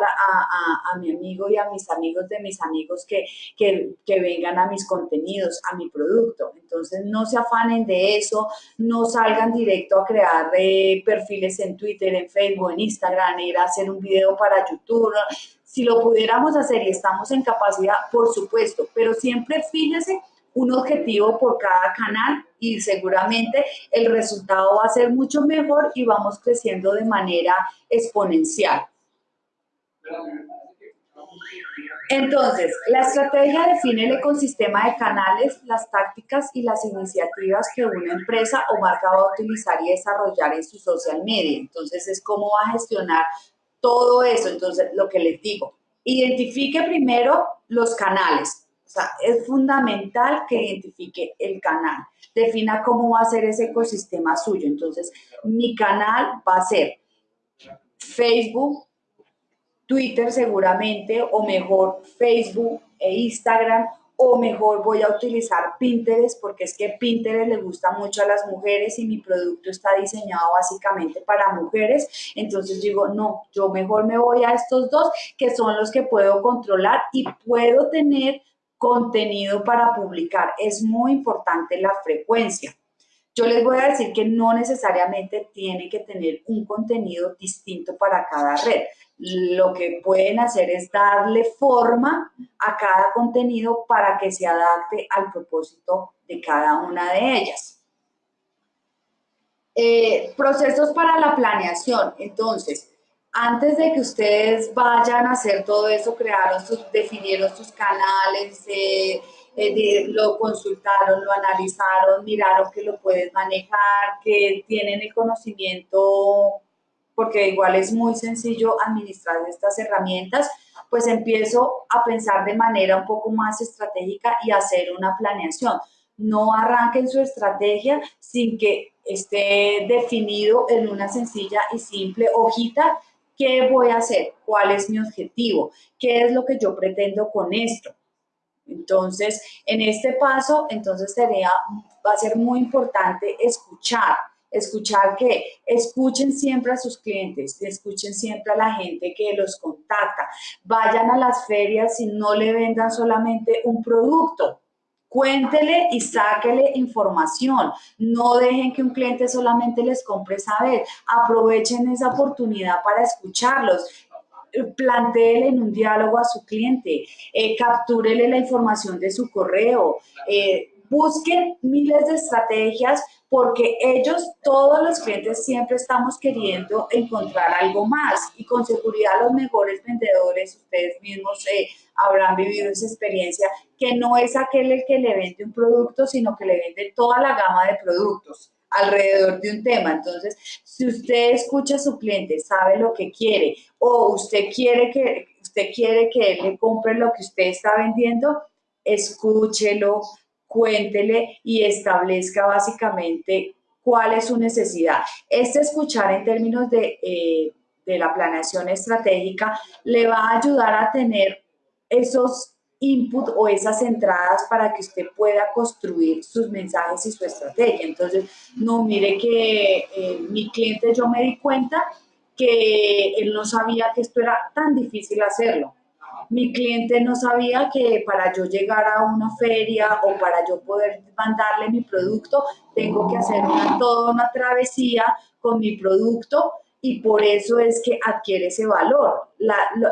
a, mi amigo y a mis amigos de mis amigos que, que, que, vengan a mis contenidos, a mi producto. Entonces, no se afanen de eso, no salgan directo a crear eh, perfiles en Twitter, en Facebook, en Instagram, ir a hacer un video para YouTube. Si lo pudiéramos hacer y estamos en capacidad, por supuesto, pero siempre fíjese un objetivo por cada canal y seguramente el resultado va a ser mucho mejor y vamos creciendo de manera exponencial. Entonces, la estrategia define el ecosistema de canales, las tácticas y las iniciativas que una empresa o marca va a utilizar y desarrollar en su social media. Entonces, es cómo va a gestionar todo eso. Entonces, lo que les digo, identifique primero los canales, o sea, es fundamental que identifique el canal, defina cómo va a ser ese ecosistema suyo. Entonces, mi canal va a ser Facebook, Twitter seguramente, o mejor Facebook e Instagram, o mejor voy a utilizar Pinterest porque es que Pinterest le gusta mucho a las mujeres y mi producto está diseñado básicamente para mujeres. Entonces digo, no, yo mejor me voy a estos dos que son los que puedo controlar y puedo tener contenido para publicar. Es muy importante la frecuencia. Yo les voy a decir que no necesariamente tiene que tener un contenido distinto para cada red. Lo que pueden hacer es darle forma a cada contenido para que se adapte al propósito de cada una de ellas. Eh, procesos para la planeación. Entonces, antes de que ustedes vayan a hacer todo eso, crearon sus, definieron sus canales, eh, eh, lo consultaron, lo analizaron, miraron que lo puedes manejar, que tienen el conocimiento, porque igual es muy sencillo administrar estas herramientas, pues empiezo a pensar de manera un poco más estratégica y hacer una planeación. No arranquen su estrategia sin que esté definido en una sencilla y simple hojita ¿Qué voy a hacer? ¿Cuál es mi objetivo? ¿Qué es lo que yo pretendo con esto? Entonces, en este paso, entonces sería, va a ser muy importante escuchar, escuchar que escuchen siempre a sus clientes, escuchen siempre a la gente que los contacta, vayan a las ferias y no le vendan solamente un producto, Cuéntele y sáquele información. No dejen que un cliente solamente les compre saber. Aprovechen esa oportunidad para escucharlos. Plantéele en un diálogo a su cliente. Eh, captúrele la información de su correo. Eh, busquen miles de estrategias porque ellos, todos los clientes, siempre estamos queriendo encontrar algo más y con seguridad los mejores vendedores, ustedes mismos eh, habrán vivido esa experiencia, que no es aquel el que le vende un producto, sino que le vende toda la gama de productos alrededor de un tema. Entonces, si usted escucha a su cliente, sabe lo que quiere o usted quiere que, usted quiere que él le compre lo que usted está vendiendo, escúchelo, cuéntele y establezca básicamente cuál es su necesidad. Este escuchar en términos de, eh, de la planeación estratégica le va a ayudar a tener esos input o esas entradas para que usted pueda construir sus mensajes y su estrategia. Entonces, no mire que eh, mi cliente yo me di cuenta que él no sabía que esto era tan difícil hacerlo. Mi cliente no sabía que para yo llegar a una feria o para yo poder mandarle mi producto, tengo que hacer una, toda una travesía con mi producto y por eso es que adquiere ese valor.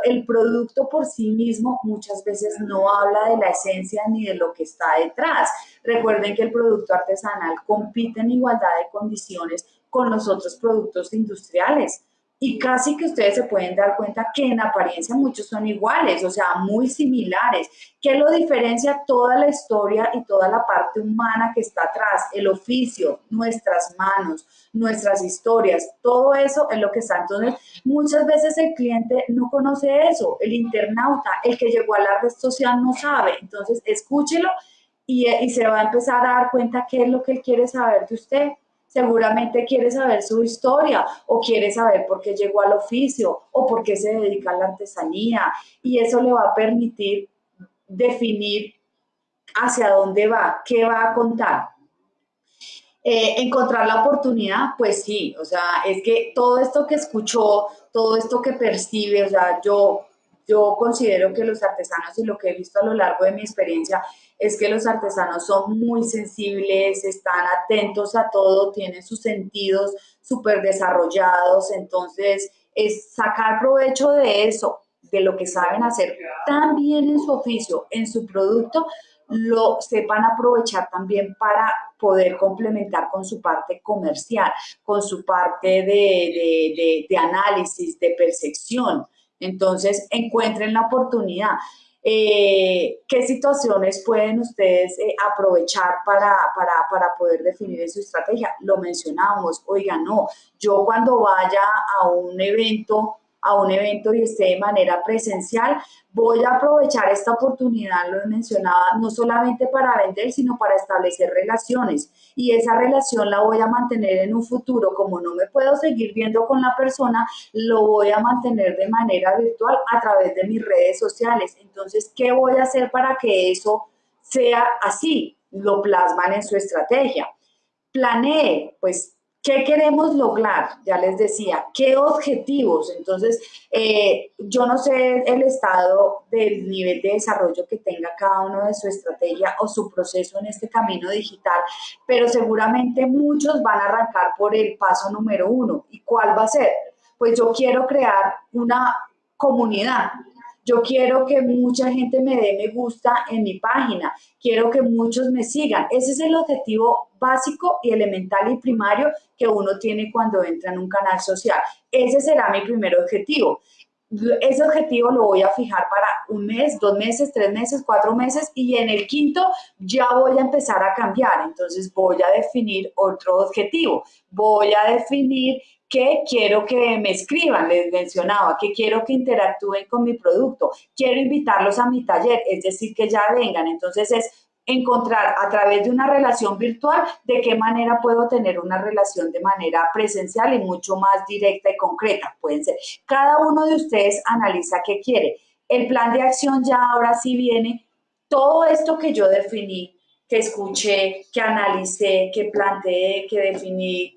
el producto por sí mismo muchas veces no habla de la esencia ni de lo que está detrás. Recuerden que el producto artesanal compite en igualdad de condiciones con los otros productos industriales y casi que ustedes se pueden dar cuenta que en apariencia muchos son iguales, o sea, muy similares. ¿Qué lo diferencia? Toda la historia y toda la parte humana que está atrás, el oficio, nuestras manos, nuestras historias, todo eso es lo que está. Entonces, muchas veces el cliente no conoce eso, el internauta, el que llegó a la red social no sabe. Entonces, escúchelo y, y se va a empezar a dar cuenta qué es lo que él quiere saber de usted seguramente quiere saber su historia o quiere saber por qué llegó al oficio o por qué se dedica a la artesanía y eso le va a permitir definir hacia dónde va, qué va a contar. Eh, encontrar la oportunidad, pues sí, o sea, es que todo esto que escuchó, todo esto que percibe, o sea, yo, yo considero que los artesanos y lo que he visto a lo largo de mi experiencia es que los artesanos son muy sensibles, están atentos a todo, tienen sus sentidos súper desarrollados, entonces es sacar provecho de eso, de lo que saben hacer tan bien en su oficio, en su producto, lo sepan aprovechar también para poder complementar con su parte comercial, con su parte de análisis, de percepción. Entonces, encuentren la oportunidad. Eh, qué situaciones pueden ustedes eh, aprovechar para, para, para, poder definir su estrategia. Lo mencionamos, oiga, no, yo cuando vaya a un evento a un evento y esté de manera presencial, voy a aprovechar esta oportunidad, lo he mencionado, no solamente para vender, sino para establecer relaciones. Y esa relación la voy a mantener en un futuro. Como no me puedo seguir viendo con la persona, lo voy a mantener de manera virtual a través de mis redes sociales. Entonces, ¿qué voy a hacer para que eso sea así? Lo plasman en su estrategia. Planee, pues ¿Qué queremos lograr? Ya les decía, ¿qué objetivos? Entonces, eh, yo no sé el estado del nivel de desarrollo que tenga cada uno de su estrategia o su proceso en este camino digital, pero seguramente muchos van a arrancar por el paso número uno. ¿Y cuál va a ser? Pues yo quiero crear una comunidad, yo quiero que mucha gente me dé me gusta en mi página. Quiero que muchos me sigan. Ese es el objetivo básico y elemental y primario que uno tiene cuando entra en un canal social. Ese será mi primer objetivo. Ese objetivo lo voy a fijar para un mes, dos meses, tres meses, cuatro meses y en el quinto ya voy a empezar a cambiar. Entonces voy a definir otro objetivo. Voy a definir que quiero que me escriban, les mencionaba, que quiero que interactúen con mi producto, quiero invitarlos a mi taller, es decir, que ya vengan. Entonces es encontrar a través de una relación virtual de qué manera puedo tener una relación de manera presencial y mucho más directa y concreta. Pueden ser. Cada uno de ustedes analiza qué quiere. El plan de acción ya ahora sí viene. Todo esto que yo definí, que escuché, que analicé, que planteé, que definí,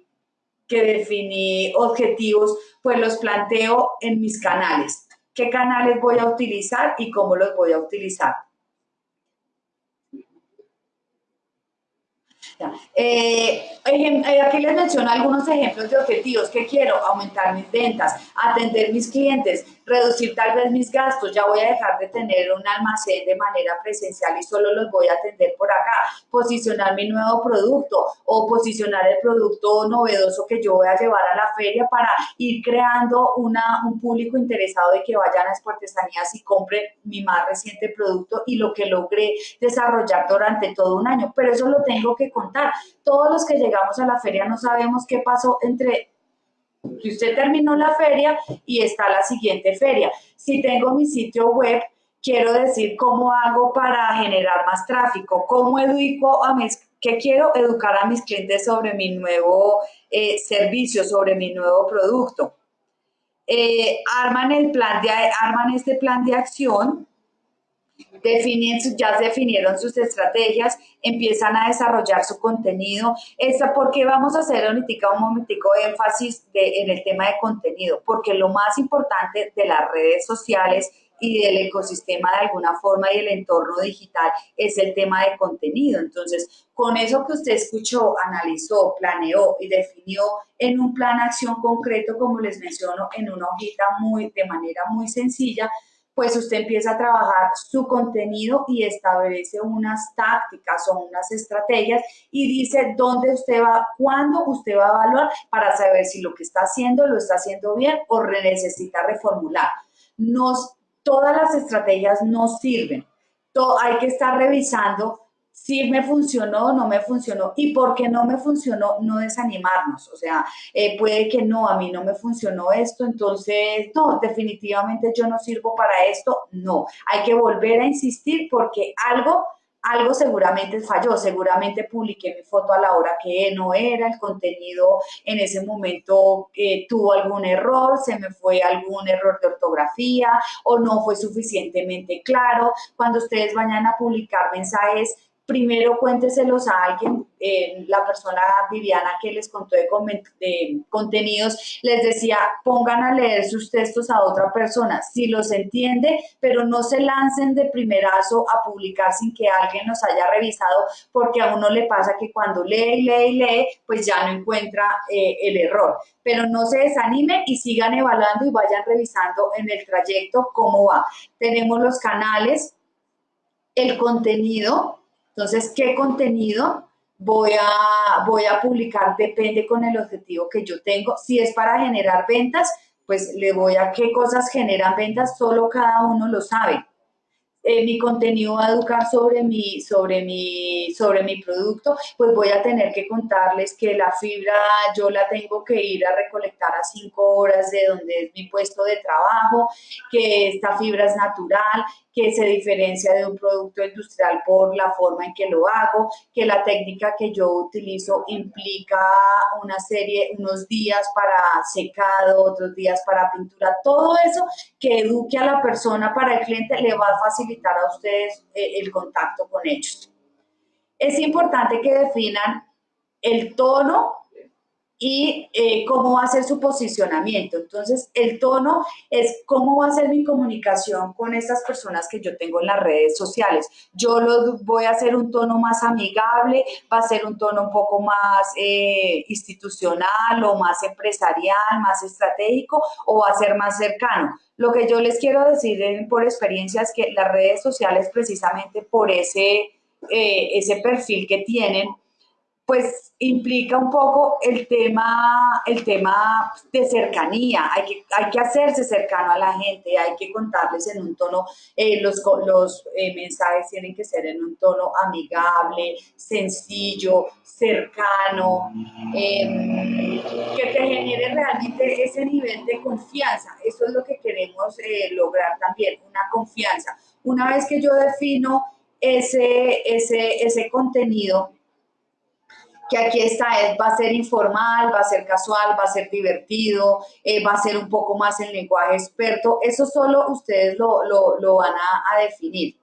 que definí objetivos, pues los planteo en mis canales. ¿Qué canales voy a utilizar y cómo los voy a utilizar? Eh, eh, aquí les menciono algunos ejemplos de objetivos que quiero, aumentar mis ventas, atender mis clientes, reducir tal vez mis gastos, ya voy a dejar de tener un almacén de manera presencial y solo los voy a atender por acá, posicionar mi nuevo producto o posicionar el producto novedoso que yo voy a llevar a la feria para ir creando una, un público interesado de que vayan a las artesanías y compren mi más reciente producto y lo que logré desarrollar durante todo un año. Pero eso lo tengo que contar. Todos los que llegamos a la feria no sabemos qué pasó entre si usted terminó la feria y está la siguiente feria. Si tengo mi sitio web, quiero decir cómo hago para generar más tráfico, cómo educo a mis, qué quiero educar a mis clientes sobre mi nuevo eh, servicio, sobre mi nuevo producto. Eh, arman, el plan de, arman este plan de acción definen, ya definieron sus estrategias, empiezan a desarrollar su contenido. Esta, porque vamos a hacer ahorita un momentico de énfasis en el tema de contenido? Porque lo más importante de las redes sociales y del ecosistema de alguna forma y el entorno digital es el tema de contenido. Entonces, con eso que usted escuchó, analizó, planeó y definió en un plan acción concreto, como les menciono, en una hojita muy, de manera muy sencilla, pues usted empieza a trabajar su contenido y establece unas tácticas o unas estrategias y dice dónde usted va, cuándo usted va a evaluar para saber si lo que está haciendo lo está haciendo bien o necesita reformular. Nos, todas las estrategias no sirven. Hay que estar revisando si me funcionó no me funcionó y porque no me funcionó, no desanimarnos. O sea, eh, puede que no, a mí no me funcionó esto, entonces no, definitivamente yo no sirvo para esto. No, hay que volver a insistir porque algo algo seguramente falló, seguramente publiqué mi foto a la hora que no era, el contenido en ese momento eh, tuvo algún error, se me fue algún error de ortografía o no fue suficientemente claro. Cuando ustedes vayan a publicar mensajes, primero cuénteselos a alguien, eh, la persona Viviana que les contó de, contenidos, les decía, pongan a leer sus textos a otra persona, si los entiende, pero no se lancen de primerazo a publicar sin que alguien los haya revisado, porque a uno le pasa que cuando lee y lee y lee, pues ya no encuentra eh, el error. Pero no se desanimen y sigan evaluando y vayan revisando en el trayecto cómo va. Tenemos los canales, el contenido, entonces, ¿qué contenido voy a, voy a publicar? Depende con el objetivo que yo tengo. Si es para generar ventas, pues le voy a qué cosas generan ventas, solo cada uno lo sabe. Eh, mi contenido va a educar sobre mi, sobre, mi, sobre mi producto, pues voy a tener que contarles que la fibra yo la tengo que ir a recolectar a cinco horas de donde es mi puesto de trabajo, que esta fibra es natural, que se diferencia de un producto industrial por la forma en que lo hago, que la técnica que yo utilizo implica una serie, unos días para secado, otros días para pintura, todo eso que eduque a la persona para el cliente le va a facilitar a ustedes eh, el contacto con ellos. Es importante que definan el tono y eh, cómo va a ser su posicionamiento. Entonces, el tono es cómo va a ser mi comunicación con estas personas que yo tengo en las redes sociales. Yo lo voy a hacer un tono más amigable, va a ser un tono un poco más eh, institucional o más empresarial, más estratégico o va a ser más cercano. Lo que yo les quiero decir por experiencia es que las redes sociales precisamente por ese, eh, ese perfil que tienen, pues implica un poco el tema, el tema de cercanía, hay que, hay que hacerse cercano a la gente, hay que contarles en un tono, eh, los, los eh, mensajes tienen que ser en un tono amigable, sencillo, cercano, em, que te genere realmente ese nivel de confianza, eso es lo que queremos eh, lograr también, una confianza. Una vez que yo defino ese, ese, ese contenido, que aquí está, va a ser informal, va a ser casual, va a ser divertido, eh, va a ser un poco más en lenguaje experto. Eso solo ustedes lo, van a, a definir.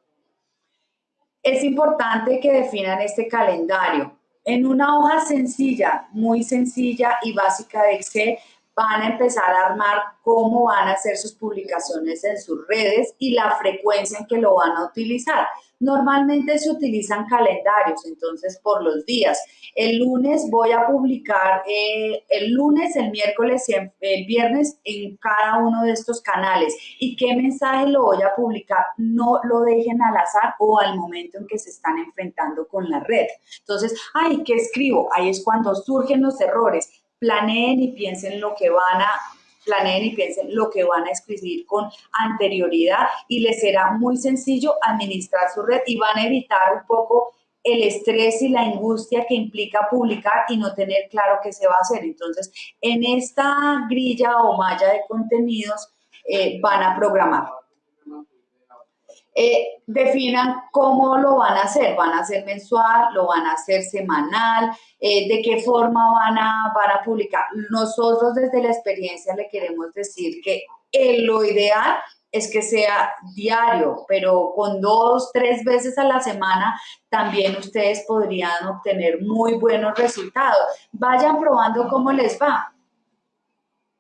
Es importante que definan este calendario. En una hoja sencilla, muy sencilla y básica de Excel, van a empezar a armar cómo van a hacer sus publicaciones en sus redes y la frecuencia en que lo van a utilizar. Normalmente se utilizan calendarios, entonces por los días. El lunes voy a publicar, eh, el lunes, el miércoles y el viernes en cada uno de estos canales. ¿Y qué mensaje lo voy a publicar? No lo dejen al azar o al momento en que se están enfrentando con la red. Entonces, ay, ¿qué escribo? Ahí es cuando surgen los errores. Planeen y piensen lo que van a planeen y piensen lo que van a escribir con anterioridad y les será muy sencillo administrar su red y van a evitar un poco el estrés y la angustia que implica publicar y no tener claro qué se va a hacer. Entonces, en esta grilla o malla de contenidos eh, van a programar. Eh, definan cómo lo van a hacer, van a hacer mensual, lo van a hacer semanal, eh, de qué forma van a, van a publicar. Nosotros desde la experiencia le queremos decir que lo ideal es que sea diario, pero con dos, tres veces a la semana también ustedes podrían obtener muy buenos resultados. Vayan probando cómo les va.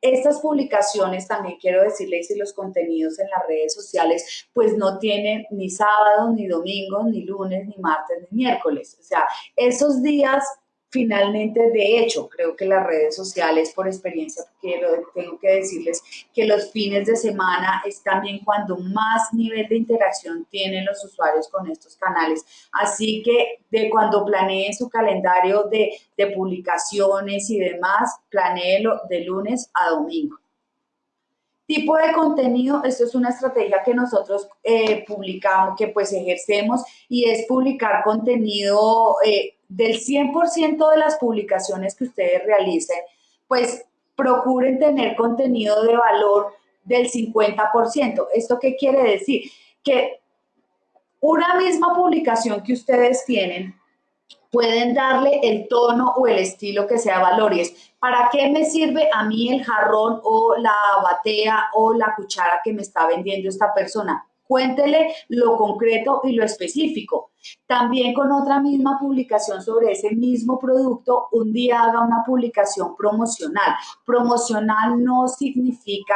Estas publicaciones, también quiero decirles, y los contenidos en las redes sociales, pues no tienen ni sábados, ni domingos, ni lunes, ni martes, ni miércoles. O sea, esos días Finalmente, de hecho, creo que las redes sociales, por experiencia, quiero, tengo que decirles que los fines de semana es también cuando más nivel de interacción tienen los usuarios con estos canales. Así que de cuando planeen su calendario de, de publicaciones y demás, planeelo de lunes a domingo. Tipo de contenido, esto es una estrategia que nosotros eh, publicamos, que pues ejercemos y es publicar contenido eh, del 100% de las publicaciones que ustedes realicen, pues procuren tener contenido de valor del 50%. ¿Esto qué quiere decir? Que una misma publicación que ustedes tienen, pueden darle el tono o el estilo que sea valor y es, ¿para qué me sirve a mí el jarrón o la batea o la cuchara que me está vendiendo esta persona? Cuéntele lo concreto y lo específico. También con otra misma publicación sobre ese mismo producto, un día haga una publicación promocional. Promocional no significa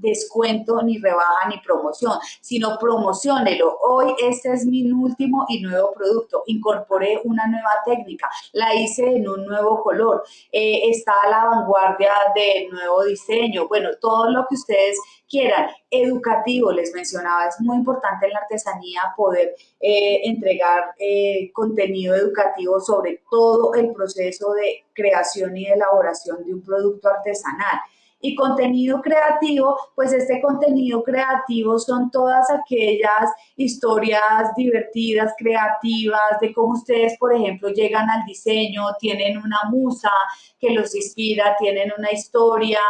descuento, ni rebaja, ni promoción, sino promocionelo. Hoy este es mi último y nuevo producto. Incorporé una nueva técnica, la hice en un nuevo color, eh, está a la vanguardia del nuevo diseño. Bueno, todo lo que ustedes quieran. Educativo, les mencionaba, es muy importante en la artesanía poder eh, entregar eh, contenido educativo sobre todo el proceso de creación y elaboración de un producto artesanal. Y contenido creativo, pues este contenido creativo son todas aquellas historias divertidas, creativas, de cómo ustedes, por ejemplo, llegan al diseño, tienen una musa que los inspira, tienen una historia,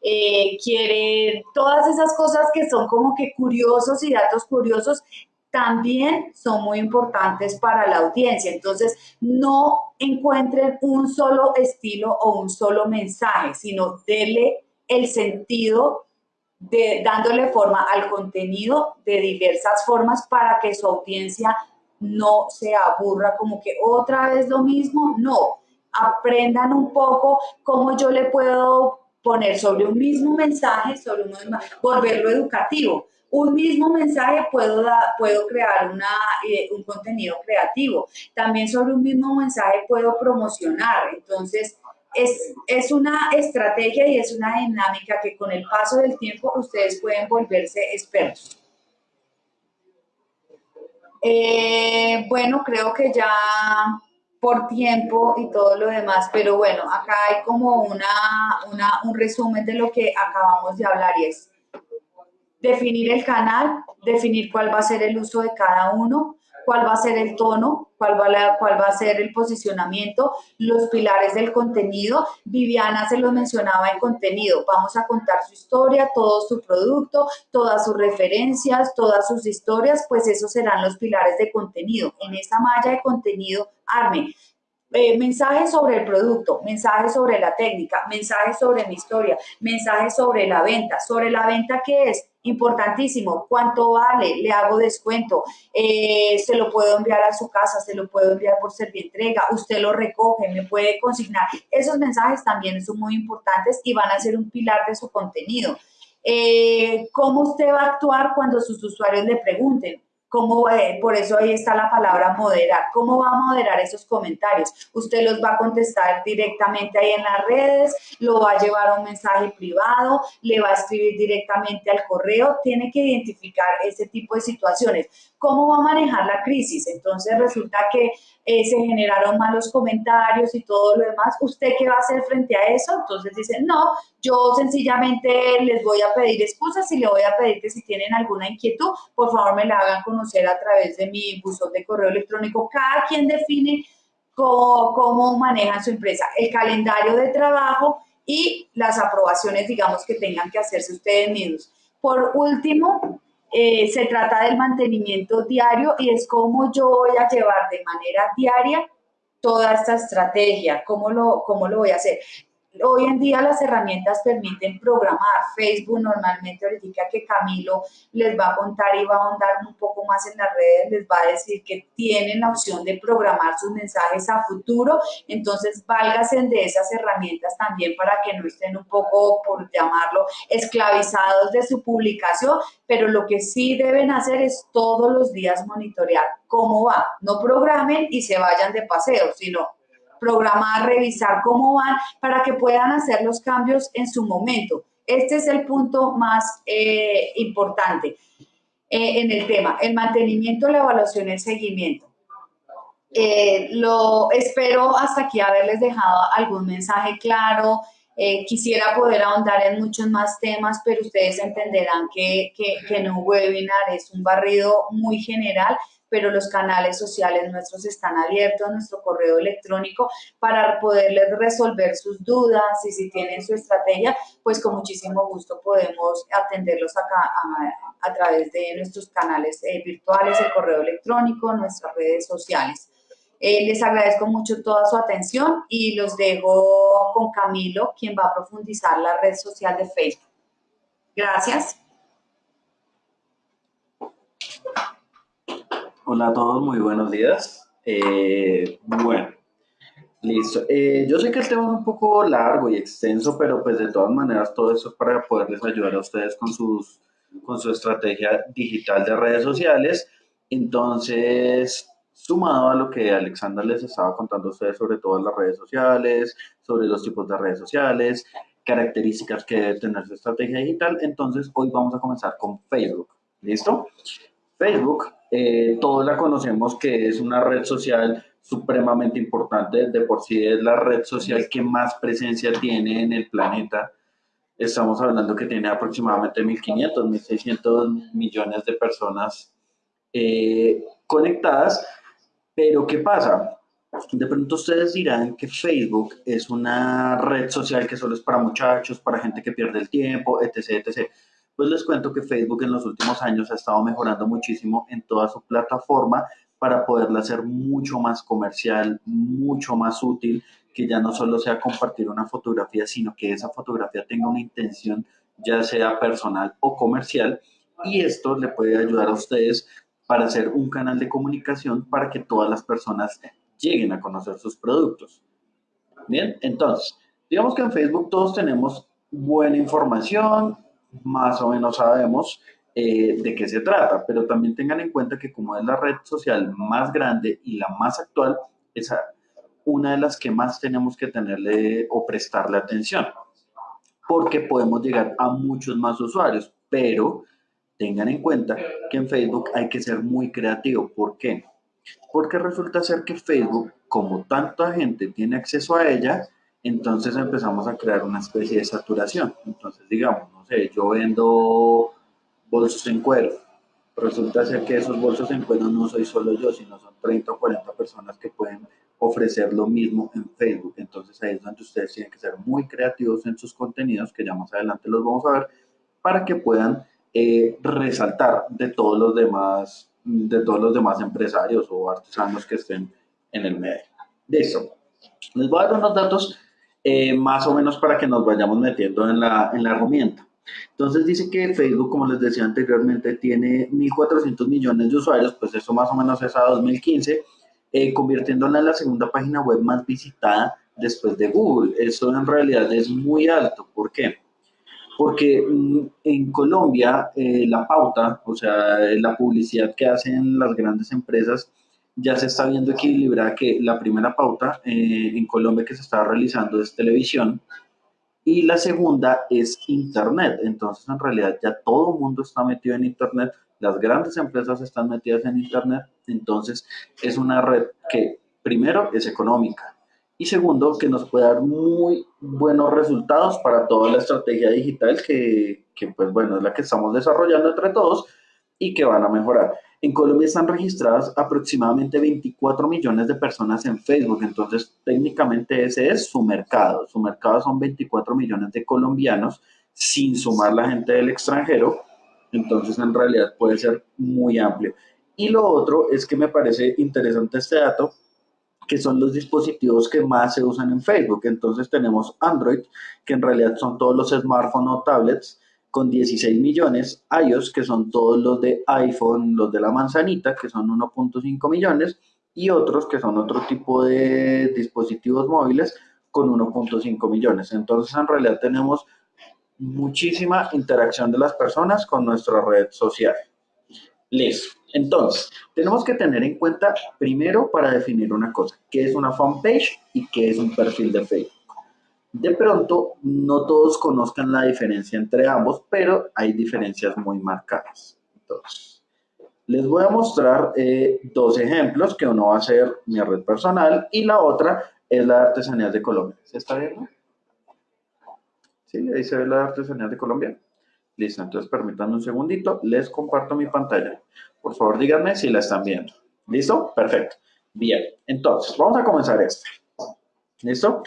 eh, quieren, todas esas cosas que son como que curiosos y datos curiosos, también son muy importantes para la audiencia. Entonces, no encuentren un solo estilo o un solo mensaje, sino denle el sentido de dándole forma al contenido de diversas formas para que su audiencia no se aburra como que otra vez lo mismo, no, aprendan un poco cómo yo le puedo poner sobre un mismo mensaje, sobre un volverlo educativo. Un mismo mensaje puedo, puedo crear una, eh, un contenido creativo. También sobre un mismo mensaje puedo promocionar. Entonces, es, es, una estrategia y es una dinámica que con el paso del tiempo ustedes pueden volverse expertos. Eh, bueno, creo que ya por tiempo y todo lo demás, pero bueno, acá hay como una, una, un resumen de lo que acabamos de hablar y es definir el canal, definir cuál va a ser el uso de cada uno, cuál va a ser el tono, cuál va, cuál va a ser el posicionamiento, los pilares del contenido. Viviana se lo mencionaba en contenido. Vamos a contar su historia, todo su producto, todas sus referencias, todas sus historias, pues esos serán los pilares de contenido. En esa malla de contenido, arme eh, mensajes sobre el producto, mensajes sobre la técnica, mensajes sobre mi historia, mensajes sobre la venta. Sobre la venta, ¿qué es? Importantísimo. ¿Cuánto vale? Le hago descuento. Eh, se lo puedo enviar a su casa, se lo puedo enviar por entrega, usted lo recoge, me puede consignar. Esos mensajes también son muy importantes y van a ser un pilar de su contenido. Eh, ¿Cómo usted va a actuar cuando sus usuarios le pregunten? ¿Cómo, eh, por eso ahí está la palabra moderar. ¿Cómo va a moderar esos comentarios? Usted los va a contestar directamente ahí en las redes, lo va a llevar a un mensaje privado, le va a escribir directamente al correo. Tiene que identificar ese tipo de situaciones. ¿Cómo va a manejar la crisis? Entonces resulta que eh, se generaron malos comentarios y todo lo demás. ¿Usted qué va a hacer frente a eso? Entonces dicen, no, yo sencillamente les voy a pedir excusas y le voy a pedir que si tienen alguna inquietud, por favor me la hagan conocer a través de mi buzón de correo electrónico. Cada quien define cómo, cómo maneja su empresa, el calendario de trabajo y las aprobaciones, digamos, que tengan que hacerse ustedes mismos. Por último, eh, se trata del mantenimiento diario y es cómo yo voy a llevar de manera diaria toda esta estrategia, cómo lo, cómo lo voy a hacer. Hoy en día las herramientas permiten programar. Facebook normalmente ahorita que Camilo les va a contar y va a ahondar un poco más en las redes, les va a decir que tienen la opción de programar sus mensajes a futuro. Entonces, válgase de esas herramientas también para que no estén un poco, por llamarlo, esclavizados de su publicación. Pero lo que sí deben hacer es todos los días monitorear cómo va. No programen y se vayan de paseo, sino programar, revisar cómo van para que puedan hacer los cambios en su momento. Este es el punto más eh, importante eh, en el tema, el mantenimiento, la evaluación, el seguimiento. Eh, lo espero hasta aquí haberles dejado algún mensaje claro. quisiera poder ahondar en muchos más temas, pero ustedes entenderán que, que, que un webinar es un barrido muy general pero los canales sociales nuestros están abiertos, nuestro correo electrónico, para poderles resolver sus dudas y si tienen su estrategia, pues con muchísimo gusto podemos atenderlos acá a, través de nuestros canales eh, virtuales, el correo electrónico, nuestras redes sociales. Eh, les agradezco mucho toda su atención y los dejo con Camilo, quien va a profundizar la red social de Facebook. Gracias. Hola a todos, muy buenos días. Eh, bueno, listo. Eh, yo sé que el tema es un poco largo y extenso, pero pues de todas maneras todo eso es para poderles ayudar a ustedes con, sus, con su estrategia digital de redes sociales. Entonces, sumado a lo que Alexandra les estaba contando a ustedes sobre todas las redes sociales, sobre los tipos de redes sociales, características que debe tener su estrategia digital, entonces hoy vamos a comenzar con Facebook. ¿Listo? Facebook eh, todos la conocemos que es una red social supremamente importante, de por sí es la red social que más presencia tiene en el planeta. Estamos hablando que tiene aproximadamente 1.500, 1.600 millones de personas eh, conectadas, pero ¿qué pasa? De pronto ustedes dirán que Facebook es una red social que solo es para muchachos, para gente que pierde el tiempo, etc, etc. Pues les cuento que Facebook en los últimos años ha estado mejorando muchísimo en toda su plataforma para poderla hacer mucho más comercial, mucho más útil, que ya no solo sea compartir una fotografía, sino que esa fotografía tenga una intención ya sea personal o comercial y esto le puede ayudar a ustedes para hacer un canal de comunicación para que todas las personas lleguen a conocer sus productos. Bien, entonces, digamos que en Facebook todos tenemos buena información, más o menos sabemos eh, de qué se trata, pero también tengan en cuenta que como es la red social más grande y la más actual, es una de las que más tenemos que tenerle o prestarle atención, porque podemos llegar a muchos más usuarios, pero tengan en cuenta que en Facebook hay que ser muy creativo. ¿Por qué? Porque resulta ser que Facebook, como tanta gente tiene acceso a ella, entonces empezamos a crear una especie de saturación. Entonces, digamos, yo vendo bolsos en cuero. Resulta ser que esos bolsos en cuero no soy solo yo, sino son 30 o 40 personas que pueden ofrecer lo mismo en Facebook. Entonces ahí es donde ustedes tienen que ser muy creativos en sus contenidos, que ya más adelante los vamos a ver, para que puedan eh, resaltar de todos los demás de todos los demás empresarios o artesanos que estén en el medio. Listo. Les voy a dar unos datos eh, más o menos para que nos vayamos metiendo en la, en la herramienta. Entonces dice que Facebook, como les decía anteriormente, tiene 1.400 millones de usuarios, pues eso más o menos es a 2015, eh, convirtiéndola en la segunda página web más visitada después de Google. Eso en realidad es muy alto. ¿Por qué? Porque mm, en Colombia eh, la pauta, o sea, la publicidad que hacen las grandes empresas, ya se está viendo equilibrada que la primera pauta eh, en Colombia que se está realizando es televisión y la segunda es Internet. Entonces, en realidad ya todo el mundo está metido en Internet, las grandes empresas están metidas en Internet, entonces es una red que primero es económica y segundo que nos puede dar muy buenos resultados para toda la estrategia digital que, que pues bueno, es la que estamos desarrollando entre todos y que van a mejorar. En Colombia están registradas aproximadamente 24 millones de personas en Facebook, entonces técnicamente ese es su mercado. Su mercado son 24 millones de colombianos sin sumar la gente del extranjero, entonces en realidad puede ser muy amplio. Y lo otro es que me parece interesante este dato, que son los dispositivos que más se usan en Facebook. Entonces tenemos Android, que en realidad son todos los smartphones o tablets, con 16 millones, iOS, que son todos los de iPhone, los de la manzanita, que son 1.5 millones, y otros que son otro tipo de dispositivos móviles con 1.5 millones. Entonces, en realidad tenemos muchísima interacción de las personas con nuestra red social. Listo. Entonces, tenemos que tener en cuenta primero para definir una cosa, qué es una fanpage y qué es un perfil de Facebook. De pronto, no todos conozcan la diferencia entre ambos, pero hay diferencias muy marcadas. Entonces, les voy a mostrar eh, dos ejemplos, que uno va a ser mi red personal y la otra es la de Artesanías de Colombia. ¿Se está viendo? Sí, ahí se ve la de Artesanías de Colombia. Listo, entonces permítanme un segundito, les comparto mi pantalla. Por favor, díganme si la están viendo. ¿Listo? Perfecto. Bien, entonces, vamos a comenzar este. ¿Listo?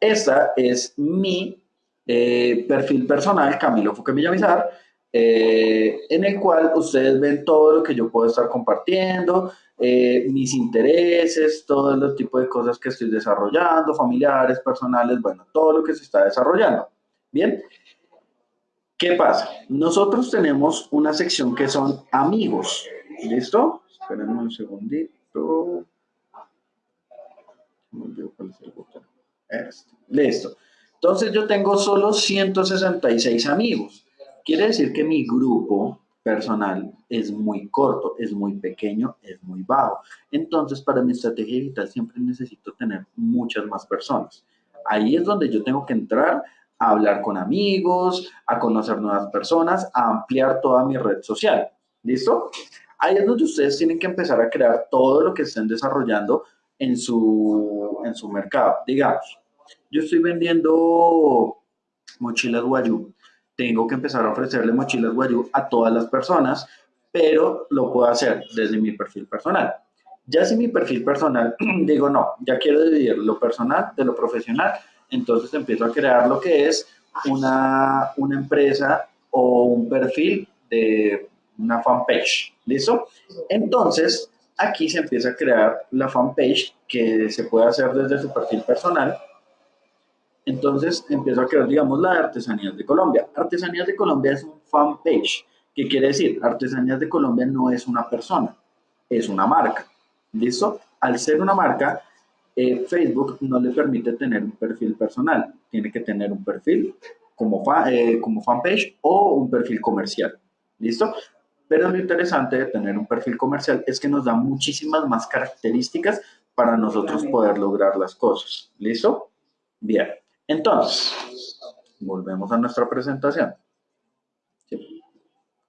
Esta es mi eh, perfil personal, Camilo Fuque Villamizar, eh, en el cual ustedes ven todo lo que yo puedo estar compartiendo, eh, mis intereses, todo el tipo de cosas que estoy desarrollando, familiares, personales, bueno, todo lo que se está desarrollando. Bien, ¿qué pasa? Nosotros tenemos una sección que son amigos, ¿listo? Espérenme un segundito. cuál es el botón. Listo. Entonces yo tengo solo 166 amigos. Quiere decir que mi grupo personal es muy corto, es muy pequeño, es muy bajo. Entonces para mi estrategia digital siempre necesito tener muchas más personas. Ahí es donde yo tengo que entrar a hablar con amigos, a conocer nuevas personas, a ampliar toda mi red social. ¿Listo? Ahí es donde ustedes tienen que empezar a crear todo lo que estén desarrollando en su, en su mercado. Digamos, yo estoy vendiendo mochilas Guayú. Tengo que empezar a ofrecerle mochilas Guayú a todas las personas, pero lo puedo hacer desde mi perfil personal. Ya si mi perfil personal digo, no, ya quiero dividir lo personal de lo profesional, entonces empiezo a crear lo que es una, una empresa o un perfil de una fanpage. ¿Listo? Entonces, aquí se empieza a crear la fanpage que se puede hacer desde su perfil personal entonces empiezo a crear, digamos, la de Artesanías de Colombia. Artesanías de Colombia es un fanpage. ¿Qué quiere decir? Artesanías de Colombia no es una persona, es una marca. ¿Listo? Al ser una marca, eh, Facebook no le permite tener un perfil personal. Tiene que tener un perfil como, eh, como fanpage o un perfil comercial. ¿Listo? Pero lo interesante de tener un perfil comercial es que nos da muchísimas más características para nosotros poder lograr las cosas. ¿Listo? Bien. Entonces, volvemos a nuestra presentación.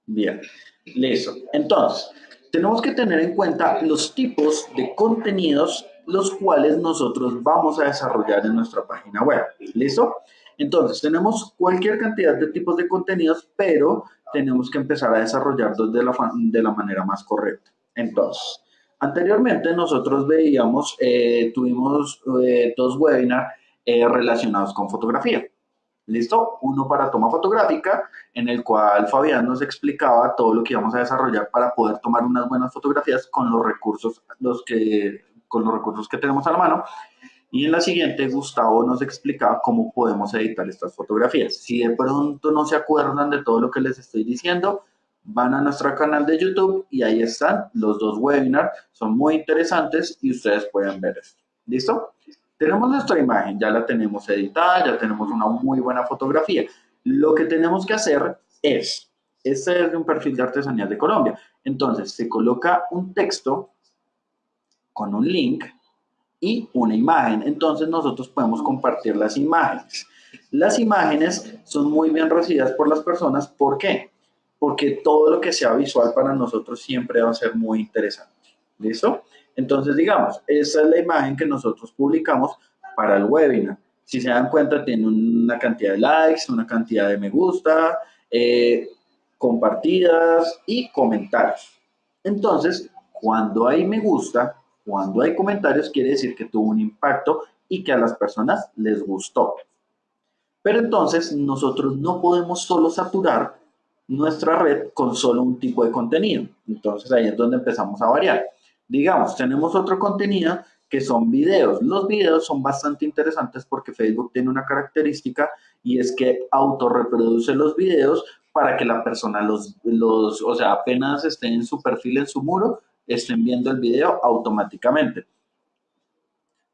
Bien, listo. Entonces, tenemos que tener en cuenta los tipos de contenidos los cuales nosotros vamos a desarrollar en nuestra página web. ¿Listo? Entonces, tenemos cualquier cantidad de tipos de contenidos, pero tenemos que empezar a desarrollarlos de la, de la manera más correcta. Entonces, anteriormente nosotros veíamos, eh, tuvimos eh, dos webinars eh, relacionados con fotografía. ¿Listo? Uno para toma fotográfica, en el cual Fabián nos explicaba todo lo que íbamos a desarrollar para poder tomar unas buenas fotografías con los recursos, los que, con los recursos que tenemos a la mano. Y en la siguiente, Gustavo nos explicaba cómo podemos editar estas fotografías. Si de pronto no se acuerdan de todo lo que les estoy diciendo, van a nuestro canal de YouTube y ahí están los dos webinars. Son muy interesantes y ustedes pueden ver esto. ¿Listo? Tenemos nuestra imagen, ya la tenemos editada, ya tenemos una muy buena fotografía. Lo que tenemos que hacer es, este es de un perfil de artesanía de Colombia. Entonces, se coloca un texto con un link y una imagen. Entonces, nosotros podemos compartir las imágenes. Las imágenes son muy bien recibidas por las personas. ¿Por qué? Porque todo lo que sea visual para nosotros siempre va a ser muy interesante. ¿Listo? Entonces, digamos, esa es la imagen que nosotros publicamos para el webinar. Si se dan cuenta, tiene una cantidad de likes, una cantidad de me gusta, eh, compartidas y comentarios. Entonces, cuando hay me gusta, cuando hay comentarios, quiere decir que tuvo un impacto y que a las personas les gustó. Pero entonces nosotros no podemos solo saturar nuestra red con solo un tipo de contenido. Entonces ahí es donde empezamos a variar. Digamos, tenemos otro contenido que son videos. Los videos son bastante interesantes porque Facebook tiene una característica y es que autorreproduce los videos para que la persona los, los, o sea, apenas esté en su perfil, en su muro, estén viendo el video automáticamente.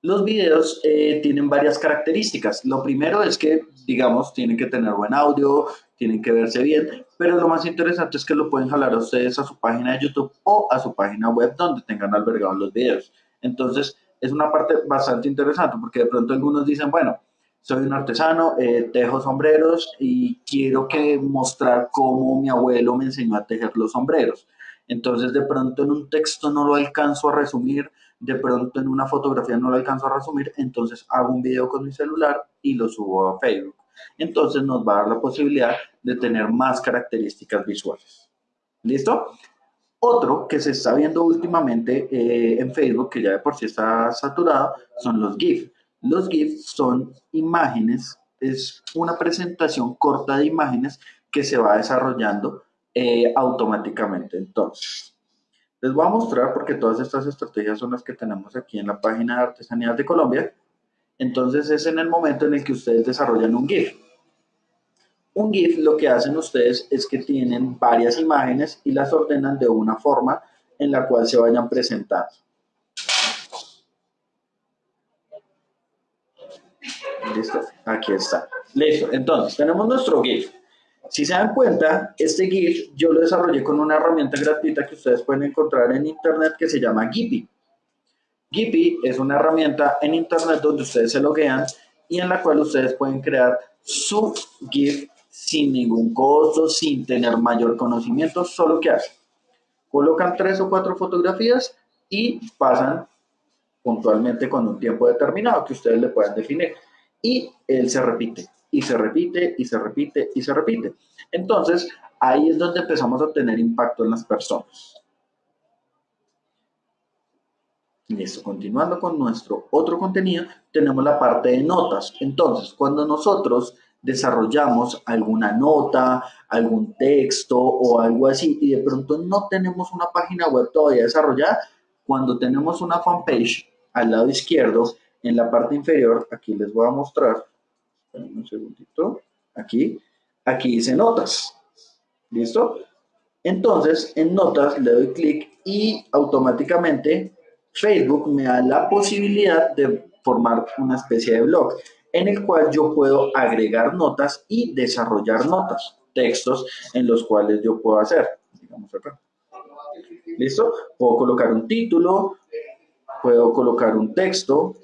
Los videos eh, tienen varias características. Lo primero es que, digamos, tienen que tener buen audio, tienen que verse bien, pero lo más interesante es que lo pueden jalar a ustedes a su página de YouTube o a su página web donde tengan albergados los videos. Entonces, es una parte bastante interesante porque de pronto algunos dicen, bueno, soy un artesano, eh, tejo sombreros y quiero que mostrar cómo mi abuelo me enseñó a tejer los sombreros. Entonces, de pronto en un texto no lo alcanzo a resumir, de pronto en una fotografía no lo alcanzo a resumir, entonces hago un video con mi celular y lo subo a Facebook entonces nos va a dar la posibilidad de tener más características visuales. ¿Listo? Otro que se está viendo últimamente eh, en Facebook, que ya de por sí está saturado, son los GIF. Los GIF son imágenes, es una presentación corta de imágenes que se va desarrollando eh, automáticamente. Entonces, les voy a mostrar porque todas estas estrategias son las que tenemos aquí en la página de Artesanías de Colombia. Entonces es en el momento en el que ustedes desarrollan un GIF. Un GIF lo que hacen ustedes es que tienen varias imágenes y las ordenan de una forma en la cual se vayan presentando. Listo, aquí está. Listo, entonces tenemos nuestro GIF. Si se dan cuenta, este GIF yo lo desarrollé con una herramienta gratuita que ustedes pueden encontrar en internet que se llama Giphy. Giphy es una herramienta en internet donde ustedes se loguean y en la cual ustedes pueden crear su GIF sin ningún costo, sin tener mayor conocimiento, solo que hacen. Colocan tres o cuatro fotografías y pasan puntualmente con un tiempo determinado que ustedes le puedan definir. Y él se repite, y se repite, y se repite, y se repite. Entonces, ahí es donde empezamos a tener impacto en las personas. Listo, continuando con nuestro otro contenido, tenemos la parte de notas. Entonces, cuando nosotros desarrollamos alguna nota, algún texto o algo así, y de pronto no tenemos una página web todavía desarrollada, cuando tenemos una fanpage al lado izquierdo, en la parte inferior, aquí les voy a mostrar, un segundito, aquí, aquí dice notas, ¿listo? Entonces, en notas le doy clic y automáticamente Facebook me da la posibilidad de formar una especie de blog en el cual yo puedo agregar notas y desarrollar notas, textos en los cuales yo puedo hacer. ¿Listo? Puedo colocar un título, puedo colocar un texto,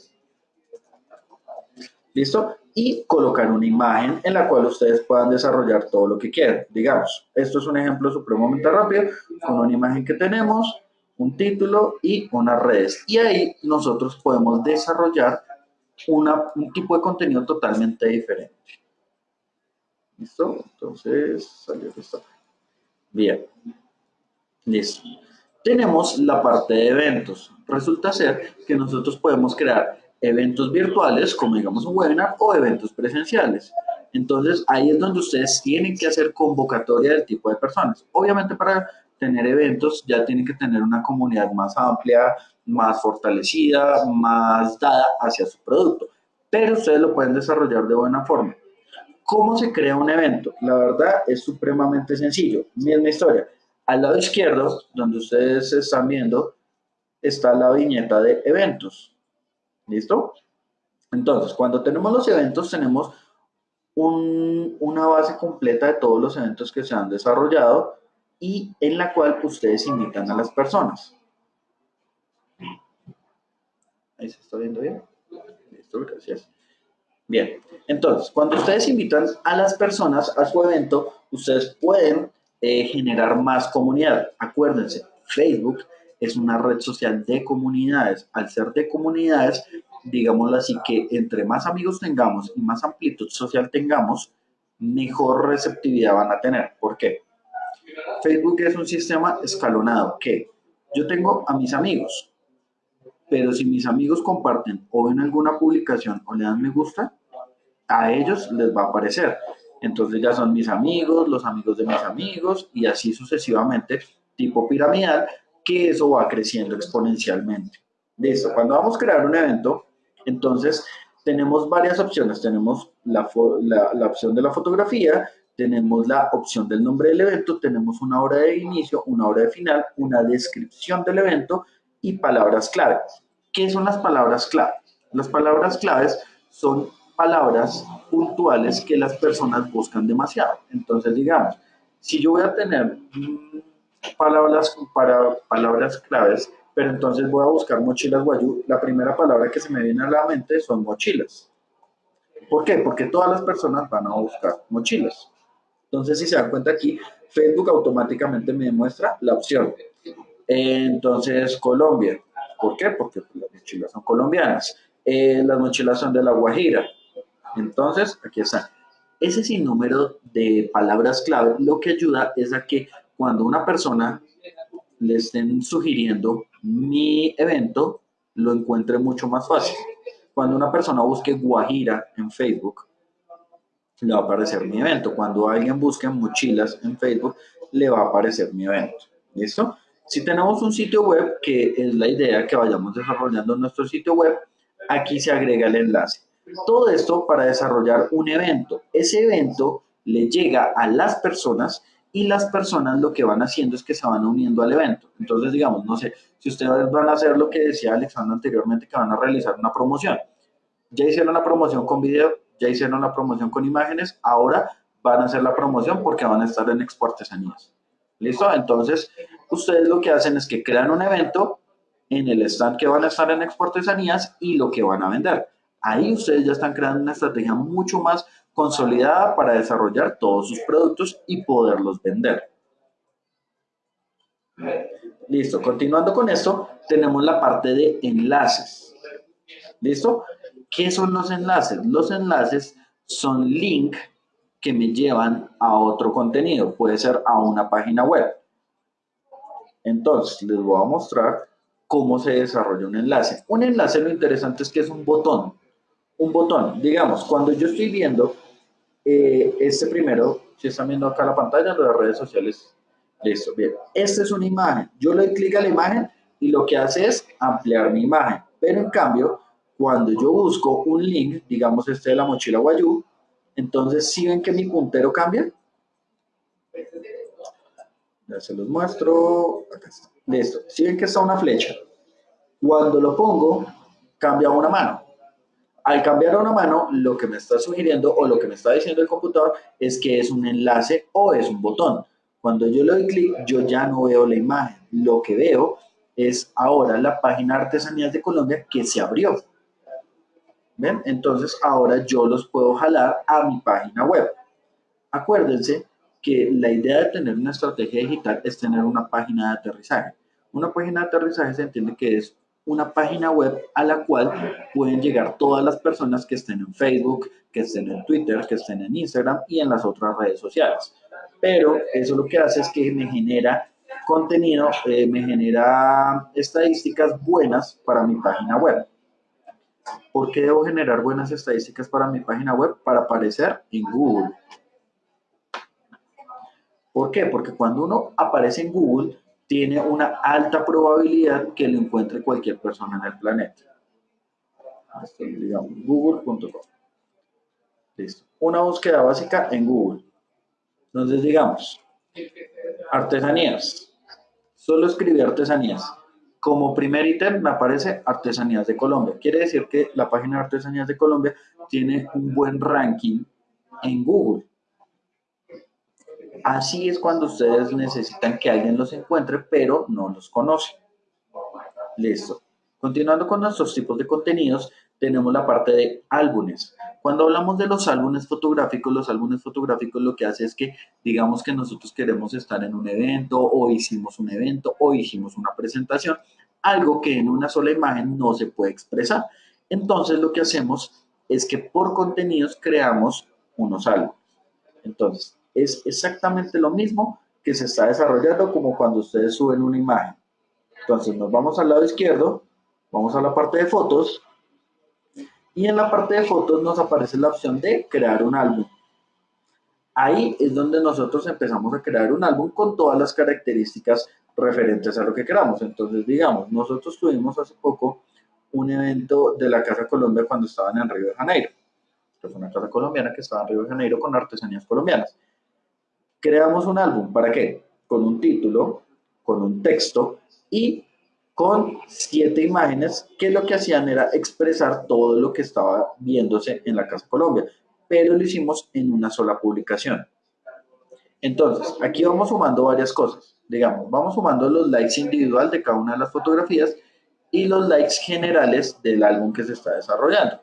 ¿listo? Y colocar una imagen en la cual ustedes puedan desarrollar todo lo que quieran. Digamos, esto es un ejemplo supremamente rápido con una imagen que tenemos, un título y unas redes. Y ahí nosotros podemos desarrollar una, un tipo de contenido totalmente diferente. ¿Listo? Entonces, salió esto. Bien. Listo. Tenemos la parte de eventos. Resulta ser que nosotros podemos crear eventos virtuales, como digamos un webinar, o eventos presenciales. Entonces, ahí es donde ustedes tienen que hacer convocatoria del tipo de personas. Obviamente, para tener eventos, ya tienen que tener una comunidad más amplia, más fortalecida, más dada hacia su producto. Pero ustedes lo pueden desarrollar de buena forma. ¿Cómo se crea un evento? La verdad es supremamente sencillo. Misma historia. Al lado izquierdo, donde ustedes están viendo, está la viñeta de eventos. ¿Listo? Entonces, cuando tenemos los eventos, tenemos una base completa de todos los eventos que se han desarrollado y en la cual ustedes invitan a las personas. Ahí se está viendo bien. Listo, gracias. Bien, entonces, cuando ustedes invitan a las personas a su evento, ustedes pueden eh, generar más comunidad. Acuérdense, Facebook es una red social de comunidades. Al ser de comunidades, digámoslo así, que entre más amigos tengamos y más amplitud social tengamos, mejor receptividad van a tener. ¿Por qué? Facebook es un sistema escalonado que yo tengo a mis amigos, pero si mis amigos comparten o ven alguna publicación o le dan me gusta, a ellos les va a aparecer. Entonces ya son mis amigos, los amigos de mis amigos y así sucesivamente, tipo piramidal, que eso va creciendo exponencialmente. Listo, cuando vamos a crear un evento, entonces tenemos varias opciones. Tenemos la, la opción de la fotografía, tenemos la opción del nombre del evento, tenemos una hora de inicio, una hora de final, una descripción del evento y palabras clave. ¿Qué son las palabras clave? Las palabras claves son palabras puntuales que las personas buscan demasiado. Entonces, digamos, si yo voy a tener palabras para palabras claves, pero entonces voy a buscar mochilas guayú, la primera palabra que se me viene a la mente son mochilas. ¿Por qué? Porque todas las personas van a buscar mochilas. Entonces, si se dan cuenta aquí, Facebook automáticamente me demuestra la opción. Entonces, Colombia. ¿Por qué? Porque las mochilas son colombianas. Eh, las mochilas son de La Guajira. Entonces, aquí está. Ese sinnúmero de palabras clave lo que ayuda es a que cuando una persona le estén sugiriendo mi evento, lo encuentre mucho más fácil. Cuando una persona busque Guajira en Facebook, le va a aparecer mi evento. Cuando alguien busque mochilas en Facebook, le va a aparecer mi evento. ¿Listo? Si tenemos un sitio web, que es la idea que vayamos desarrollando nuestro sitio web, aquí se agrega el enlace. Todo esto para desarrollar un evento. Ese evento le llega a las personas y las personas lo que van haciendo es que se van uniendo al evento. Entonces, digamos, no sé, si ustedes van a hacer lo que decía Alexandra anteriormente, que van a realizar una promoción. Ya hicieron la promoción con video, ya hicieron la promoción con imágenes, ahora van a hacer la promoción porque van a estar en Expo Artesanías. ¿Listo? Entonces, ustedes lo que hacen es que crean un evento en el stand que van a estar en Expo Artesanías y lo que van a vender. Ahí ustedes ya están creando una estrategia mucho más consolidada para desarrollar todos sus productos y poderlos vender. Listo, continuando con esto, tenemos la parte de enlaces. ¿Listo? ¿Qué son los enlaces? Los enlaces son link que me llevan a otro contenido, puede ser a una página web. Entonces, les voy a mostrar cómo se desarrolla un enlace. Un enlace lo interesante es que es un botón. Un botón, digamos, cuando yo estoy viendo eh, este primero, si están viendo acá la pantalla, de redes sociales, listo, bien. Esta es una imagen. Yo le doy clic a la imagen y lo que hace es ampliar mi imagen. Pero en cambio, cuando yo busco un link, digamos este de la mochila Guayú, entonces si ven que mi puntero cambia. Ya se los muestro. Acá está. Listo. Si ven que está una flecha. Cuando lo pongo, cambia una mano. Al cambiar a una mano, lo que me está sugiriendo o lo que me está diciendo el computador es que es un enlace o es un botón. Cuando yo le doy clic, yo ya no veo la imagen. Lo que veo es ahora la página Artesanías de Colombia que se abrió. ¿Ven? Entonces ahora yo los puedo jalar a mi página web. Acuérdense que la idea de tener una estrategia digital es tener una página de aterrizaje. Una página de aterrizaje se entiende que es una página web a la cual pueden llegar todas las personas que estén en Facebook, que estén en Twitter, que estén en Instagram y en las otras redes sociales. Pero eso lo que hace es que me genera contenido, eh, me genera estadísticas buenas para mi página web. ¿Por qué debo generar buenas estadísticas para mi página web? Para aparecer en Google. ¿Por qué? Porque cuando uno aparece en Google, tiene una alta probabilidad que lo encuentre cualquier persona en el planeta. google.com. Listo. Una búsqueda básica en Google. Entonces, digamos, artesanías. Solo escribí artesanías. Como primer ítem me aparece Artesanías de Colombia. Quiere decir que la página de Artesanías de Colombia tiene un buen ranking en Google. Así es cuando ustedes necesitan que alguien los encuentre, pero no los conoce. Listo. Continuando con nuestros tipos de contenidos, tenemos la parte de álbumes. Cuando hablamos de los álbumes fotográficos, los álbumes fotográficos lo que hace es que digamos que nosotros queremos estar en un evento o hicimos un evento o hicimos una presentación, algo que en una sola imagen no se puede expresar. Entonces lo que hacemos es que por contenidos creamos unos álbumes. Entonces, es exactamente lo mismo que se está desarrollando como cuando ustedes suben una imagen. Entonces nos vamos al lado izquierdo, vamos a la parte de fotos y en la parte de fotos nos aparece la opción de crear un álbum. Ahí es donde nosotros empezamos a crear un álbum con todas las características referentes a lo que queramos. Entonces, digamos, nosotros tuvimos hace poco un evento de la Casa Colombia cuando estaban en Río de Janeiro. Es una casa colombiana que estaba en Río de Janeiro con artesanías colombianas. Creamos un álbum, ¿para qué? Con un título, con un texto y con siete imágenes que lo que hacían era expresar todo lo que estaba viéndose en la Casa Colombia, pero lo hicimos en una sola publicación. Entonces, aquí vamos sumando varias cosas. Digamos, vamos sumando los likes individual de cada una de las fotografías y los likes generales del álbum que se está desarrollando.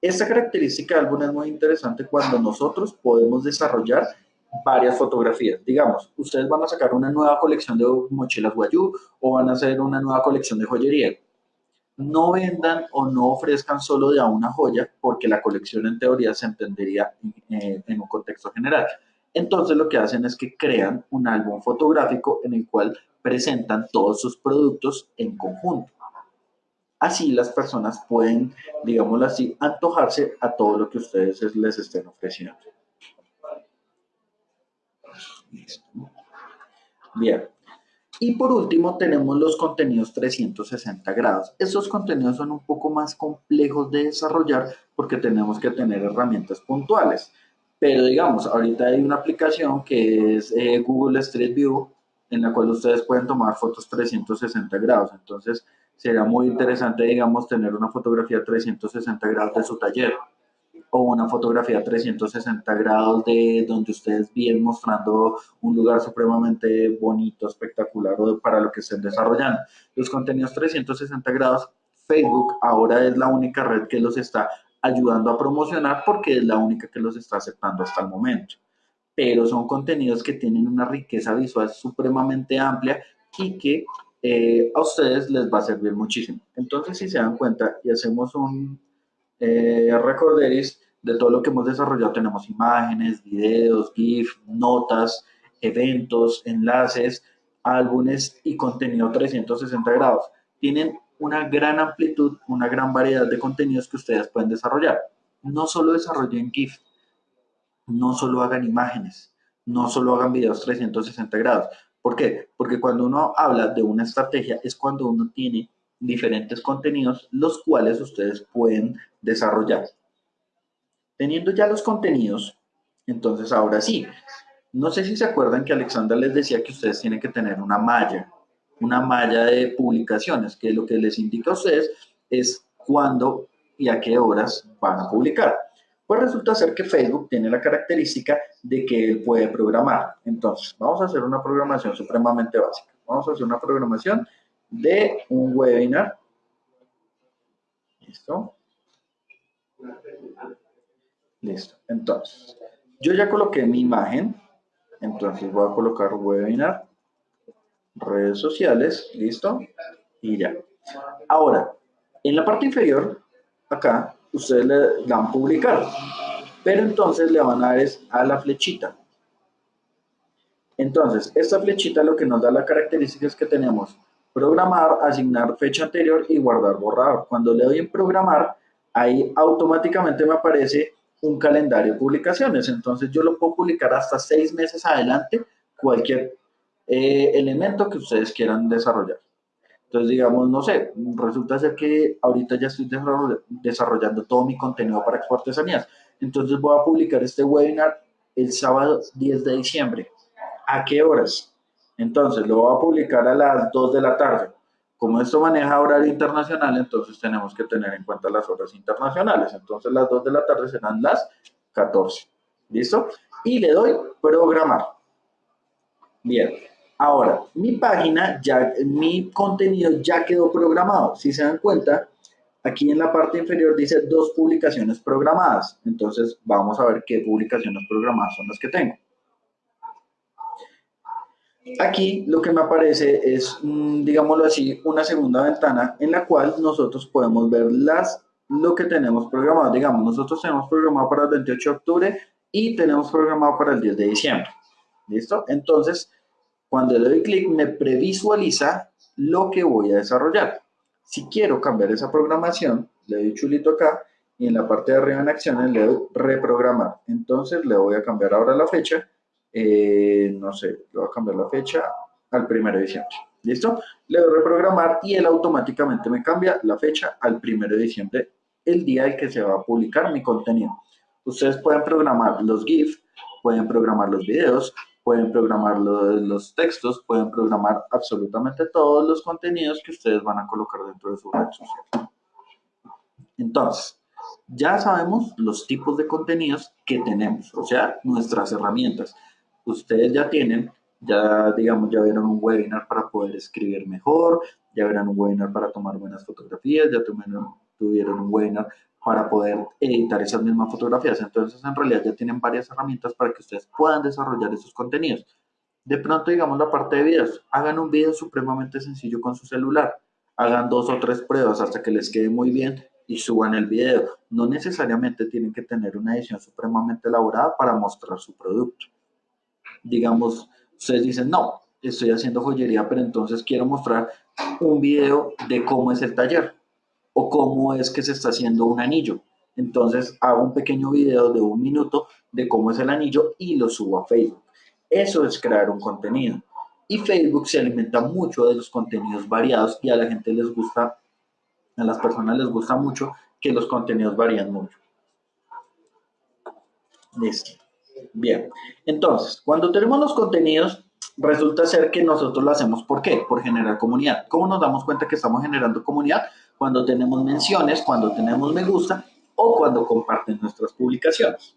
Esta característica de álbum es muy interesante cuando nosotros podemos desarrollar varias fotografías. Digamos, ustedes van a sacar una nueva colección de mochilas Guayú o van a hacer una nueva colección de joyería. No vendan o no ofrezcan solo de a una joya porque la colección en teoría se entendería eh, en un contexto general. Entonces lo que hacen es que crean un álbum fotográfico en el cual presentan todos sus productos en conjunto. Así las personas pueden, digámoslo así, antojarse a todo lo que ustedes les estén ofreciendo. Bien. Y por último tenemos los contenidos 360 grados. Estos contenidos son un poco más complejos de desarrollar porque tenemos que tener herramientas puntuales. Pero digamos, ahorita hay una aplicación que es eh, Google Street View en la cual ustedes pueden tomar fotos 360 grados. Entonces, sería muy interesante, digamos, tener una fotografía 360 grados de su taller o una fotografía 360 grados de donde ustedes vienen mostrando un lugar supremamente bonito, espectacular o para lo que estén desarrollando. Los contenidos 360 grados, Facebook ahora es la única red que los está ayudando a promocionar porque es la única que los está aceptando hasta el momento. Pero son contenidos que tienen una riqueza visual supremamente amplia y que eh, a ustedes les va a servir muchísimo. Entonces, si se dan cuenta y hacemos un eh, recorderis de todo lo que hemos desarrollado. Tenemos imágenes, videos, GIF, notas, eventos, enlaces, álbumes y contenido 360 grados. Tienen una gran amplitud, una gran variedad de contenidos que ustedes pueden desarrollar. No solo desarrollen GIF, no solo hagan imágenes, no solo hagan videos 360 grados. ¿Por qué? Porque cuando uno habla de una estrategia es cuando uno tiene diferentes contenidos los cuales ustedes pueden desarrollar. Teniendo ya los contenidos, entonces ahora sí, no sé si se acuerdan que Alexandra les decía que ustedes tienen que tener una malla, una malla de publicaciones, que lo que les indica a ustedes es cuándo y a qué horas van a publicar. Pues resulta ser que Facebook tiene la característica de que él puede programar. Entonces, vamos a hacer una programación supremamente básica. Vamos a hacer una programación de un webinar. ¿Listo? Listo. Entonces, yo ya coloqué mi imagen. Entonces voy a colocar webinar, redes sociales, listo, y ya. Ahora, en la parte inferior, acá, ustedes le dan publicar, pero entonces le van a dar a la flechita. Entonces, esta flechita lo que nos da la característica es que tenemos programar, asignar fecha anterior y guardar borrador. Cuando le doy en programar, ahí automáticamente me aparece un calendario de publicaciones. Entonces yo lo puedo publicar hasta seis meses adelante, cualquier eh, elemento que ustedes quieran desarrollar. Entonces, digamos, no sé, resulta ser que ahorita ya estoy desarrollando todo mi contenido para Expo Artesanías. Entonces voy a publicar este webinar el sábado 10 de diciembre. ¿A qué horas? Entonces lo voy a publicar a las 2 de la tarde. Como esto maneja horario internacional, entonces tenemos que tener en cuenta las horas internacionales. Entonces las 2 de la tarde serán las 14. ¿Listo? Y le doy programar. Bien. Ahora, mi página, ya, mi contenido ya quedó programado. Si se dan cuenta, aquí en la parte inferior dice dos publicaciones programadas. Entonces, vamos a ver qué publicaciones programadas son las que tengo. Aquí lo que me aparece es, mm, digámoslo así, una segunda ventana en la cual nosotros podemos ver las, lo que tenemos programado. Digamos, nosotros tenemos programado para el 28 de octubre y tenemos programado para el 10 de diciembre. ¿Listo? Entonces, cuando le doy clic, me previsualiza lo que voy a desarrollar. Si quiero cambiar esa programación, le doy chulito acá y en la parte de arriba en acciones le doy reprogramar. Entonces le voy a cambiar ahora la fecha eh, no sé, le voy a cambiar la fecha al 1 de diciembre. ¿Listo? Le doy reprogramar y él automáticamente me cambia la fecha al 1 de diciembre, el día en que se va a publicar mi contenido. Ustedes pueden programar los GIF, pueden programar los videos, pueden programar los textos, pueden programar absolutamente todos los contenidos que ustedes van a colocar dentro de su red social. Entonces, ya sabemos los tipos de contenidos que tenemos, o sea, nuestras herramientas ustedes ya tienen, ya digamos, ya vieron un webinar para poder escribir mejor, ya verán un webinar para tomar buenas fotografías, ya tuvieron, tuvieron un webinar para poder editar esas mismas fotografías. Entonces, en realidad ya tienen varias herramientas para que ustedes puedan desarrollar esos contenidos. De pronto, digamos, la parte de videos. Hagan un video supremamente sencillo con su celular. Hagan dos o tres pruebas hasta que les quede muy bien y suban el video. No necesariamente tienen que tener una edición supremamente elaborada para mostrar su producto digamos, ustedes dicen, no, estoy haciendo joyería, pero entonces quiero mostrar un video de cómo es el taller o cómo es que se está haciendo un anillo. Entonces hago un pequeño video de un minuto de cómo es el anillo y lo subo a Facebook. Eso es crear un contenido. Y Facebook se alimenta mucho de los contenidos variados y a la gente les gusta, a las personas les gusta mucho que los contenidos varían mucho. Listo. Bien, entonces, cuando tenemos los contenidos, resulta ser que nosotros lo hacemos, ¿por qué? Por generar comunidad. ¿Cómo nos damos cuenta que estamos generando comunidad? Cuando tenemos menciones, cuando tenemos me gusta o cuando comparten nuestras publicaciones.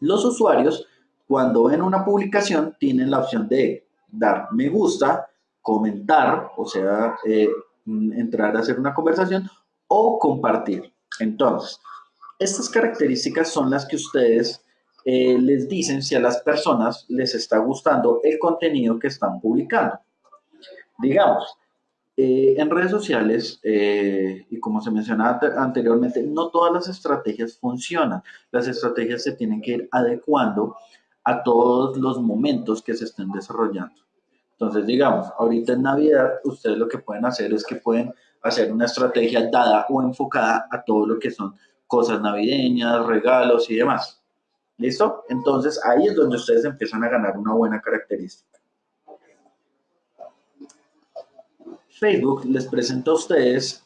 Los usuarios, cuando ven una publicación, tienen la opción de dar me gusta, comentar, o sea, eh, entrar a hacer una conversación o compartir. Entonces, estas características son las que ustedes eh, les dicen si a las personas les está gustando el contenido que están publicando. Digamos, eh, en redes sociales, eh, y como se mencionaba anteriormente, no todas las estrategias funcionan. Las estrategias se tienen que ir adecuando a todos los momentos que se estén desarrollando. Entonces, digamos, ahorita en Navidad, ustedes lo que pueden hacer es que pueden hacer una estrategia dada o enfocada a todo lo que son cosas navideñas, regalos y demás. ¿Listo? Entonces ahí es donde ustedes empiezan a ganar una buena característica. Facebook les presenta a ustedes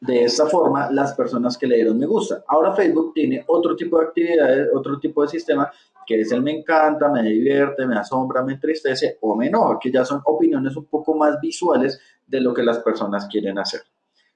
de esta forma las personas que le dieron me gusta. Ahora Facebook tiene otro tipo de actividades, otro tipo de sistema que es el me encanta, me divierte, me asombra, me entristece o me enoja, que ya son opiniones un poco más visuales de lo que las personas quieren hacer.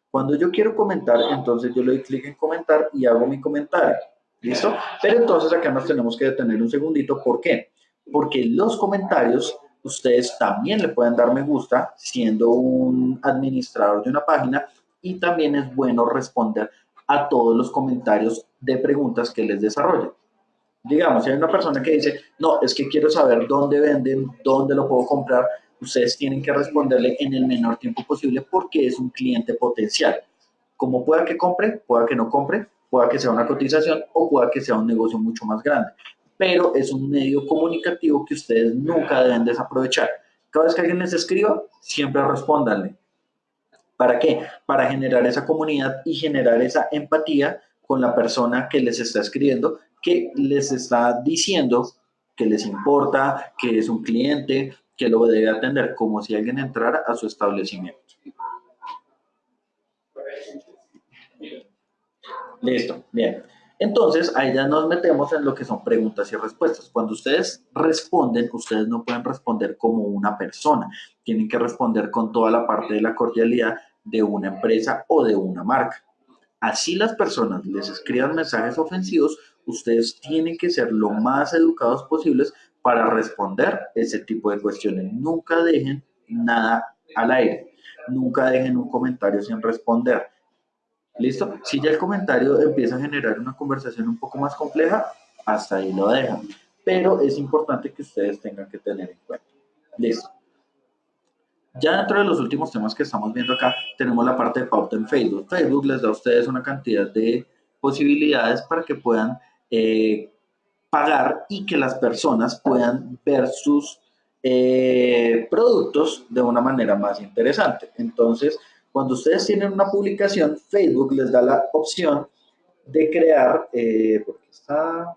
Cuando yo quiero comentar, entonces yo le doy clic en comentar y hago mi comentario. ¿Listo? Pero entonces acá nos tenemos que detener un segundito. ¿Por qué? Porque los comentarios ustedes también le pueden dar me gusta siendo un administrador de una página y también es bueno responder a todos los comentarios de preguntas que les desarrollen. Digamos, si hay una persona que dice, no, es que quiero saber dónde venden, dónde lo puedo comprar, ustedes tienen que responderle en el menor tiempo posible porque es un cliente potencial. Como pueda que compre, pueda que no compre, pueda que sea una cotización o pueda que sea un negocio mucho más grande. Pero es un medio comunicativo que ustedes nunca deben desaprovechar. Cada vez que alguien les escriba, siempre respóndanle. ¿Para qué? Para generar esa comunidad y generar esa empatía con la persona que les está escribiendo, que les está diciendo que les importa, que es un cliente, que lo debe atender, como si alguien entrara a su establecimiento. Listo, bien. Entonces, ahí ya nos metemos en lo que son preguntas y respuestas. Cuando ustedes responden, ustedes no pueden responder como una persona. Tienen que responder con toda la parte de la cordialidad de una empresa o de una marca. Así las personas les escriban mensajes ofensivos, ustedes tienen que ser lo más educados posibles para responder ese tipo de cuestiones. Nunca dejen nada al aire. Nunca dejen un comentario sin responder ¿Listo? Si ya el comentario empieza a generar una conversación un poco más compleja, hasta ahí lo dejan. Pero es importante que ustedes tengan que tener en cuenta. Listo. Ya dentro de los últimos temas que estamos viendo acá, tenemos la parte de pauta en Facebook. Facebook les da a ustedes una cantidad de posibilidades para que puedan eh, pagar y que las personas puedan ver sus eh, productos de una manera más interesante. Entonces, cuando ustedes tienen una publicación, Facebook les da la opción de crear, eh, porque está...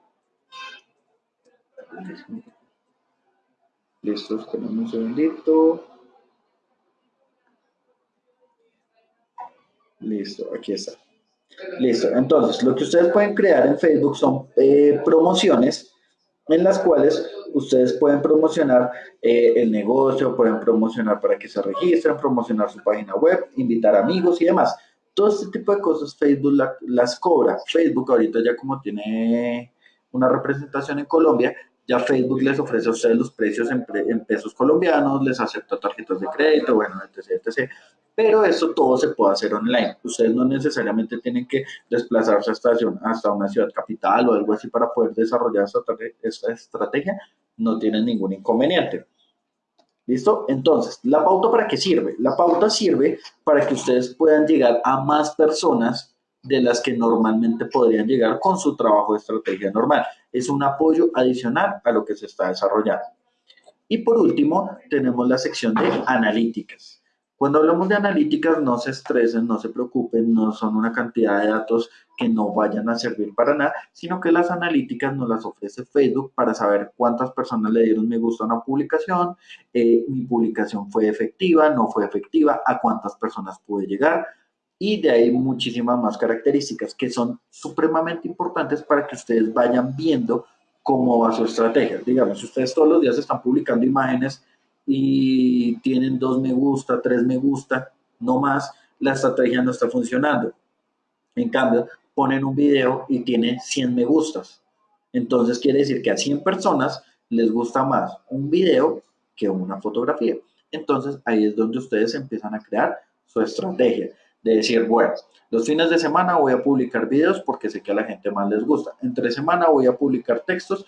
Listo, esperen un segundito. Listo, aquí está. Listo, entonces lo que ustedes pueden crear en Facebook son eh, promociones en las cuales ustedes pueden promocionar eh, el negocio, pueden promocionar para que se registren, promocionar su página web, invitar amigos y demás. Todo este tipo de cosas Facebook las cobra. Facebook ahorita ya como tiene una representación en Colombia, ya Facebook les ofrece a ustedes los precios en, pesos colombianos, les acepta tarjetas de crédito, bueno, etc, etc. Pero eso todo se puede hacer online. Ustedes no necesariamente tienen que desplazarse hasta, hasta una ciudad capital o algo así para poder desarrollar esta, estrategia. No tienen ningún inconveniente. ¿Listo? Entonces, ¿la pauta para qué sirve? La pauta sirve para que ustedes puedan llegar a más personas de las que normalmente podrían llegar con su trabajo de estrategia normal. Es un apoyo adicional a lo que se está desarrollando. Y por último, tenemos la sección de analíticas. Cuando hablamos de analíticas, no se estresen, no se preocupen, no son una cantidad de datos que no vayan a servir para nada, sino que las analíticas nos las ofrece Facebook para saber cuántas personas le dieron me gusta a una publicación, eh, mi publicación fue efectiva, no fue efectiva, a cuántas personas pude llegar, y de ahí muchísimas más características que son supremamente importantes para que ustedes vayan viendo cómo va su estrategia. Digamos, si ustedes todos los días están publicando imágenes y tienen dos me gusta, tres me gusta, no más, la estrategia no está funcionando. En cambio, ponen un video y tiene 100 me gustas. Entonces quiere decir que a 100 personas les gusta más un video que una fotografía. Entonces ahí es donde ustedes empiezan a crear su estrategia. De decir, bueno, los fines de semana voy a publicar videos porque sé que a la gente más les gusta. Entre semana voy a publicar textos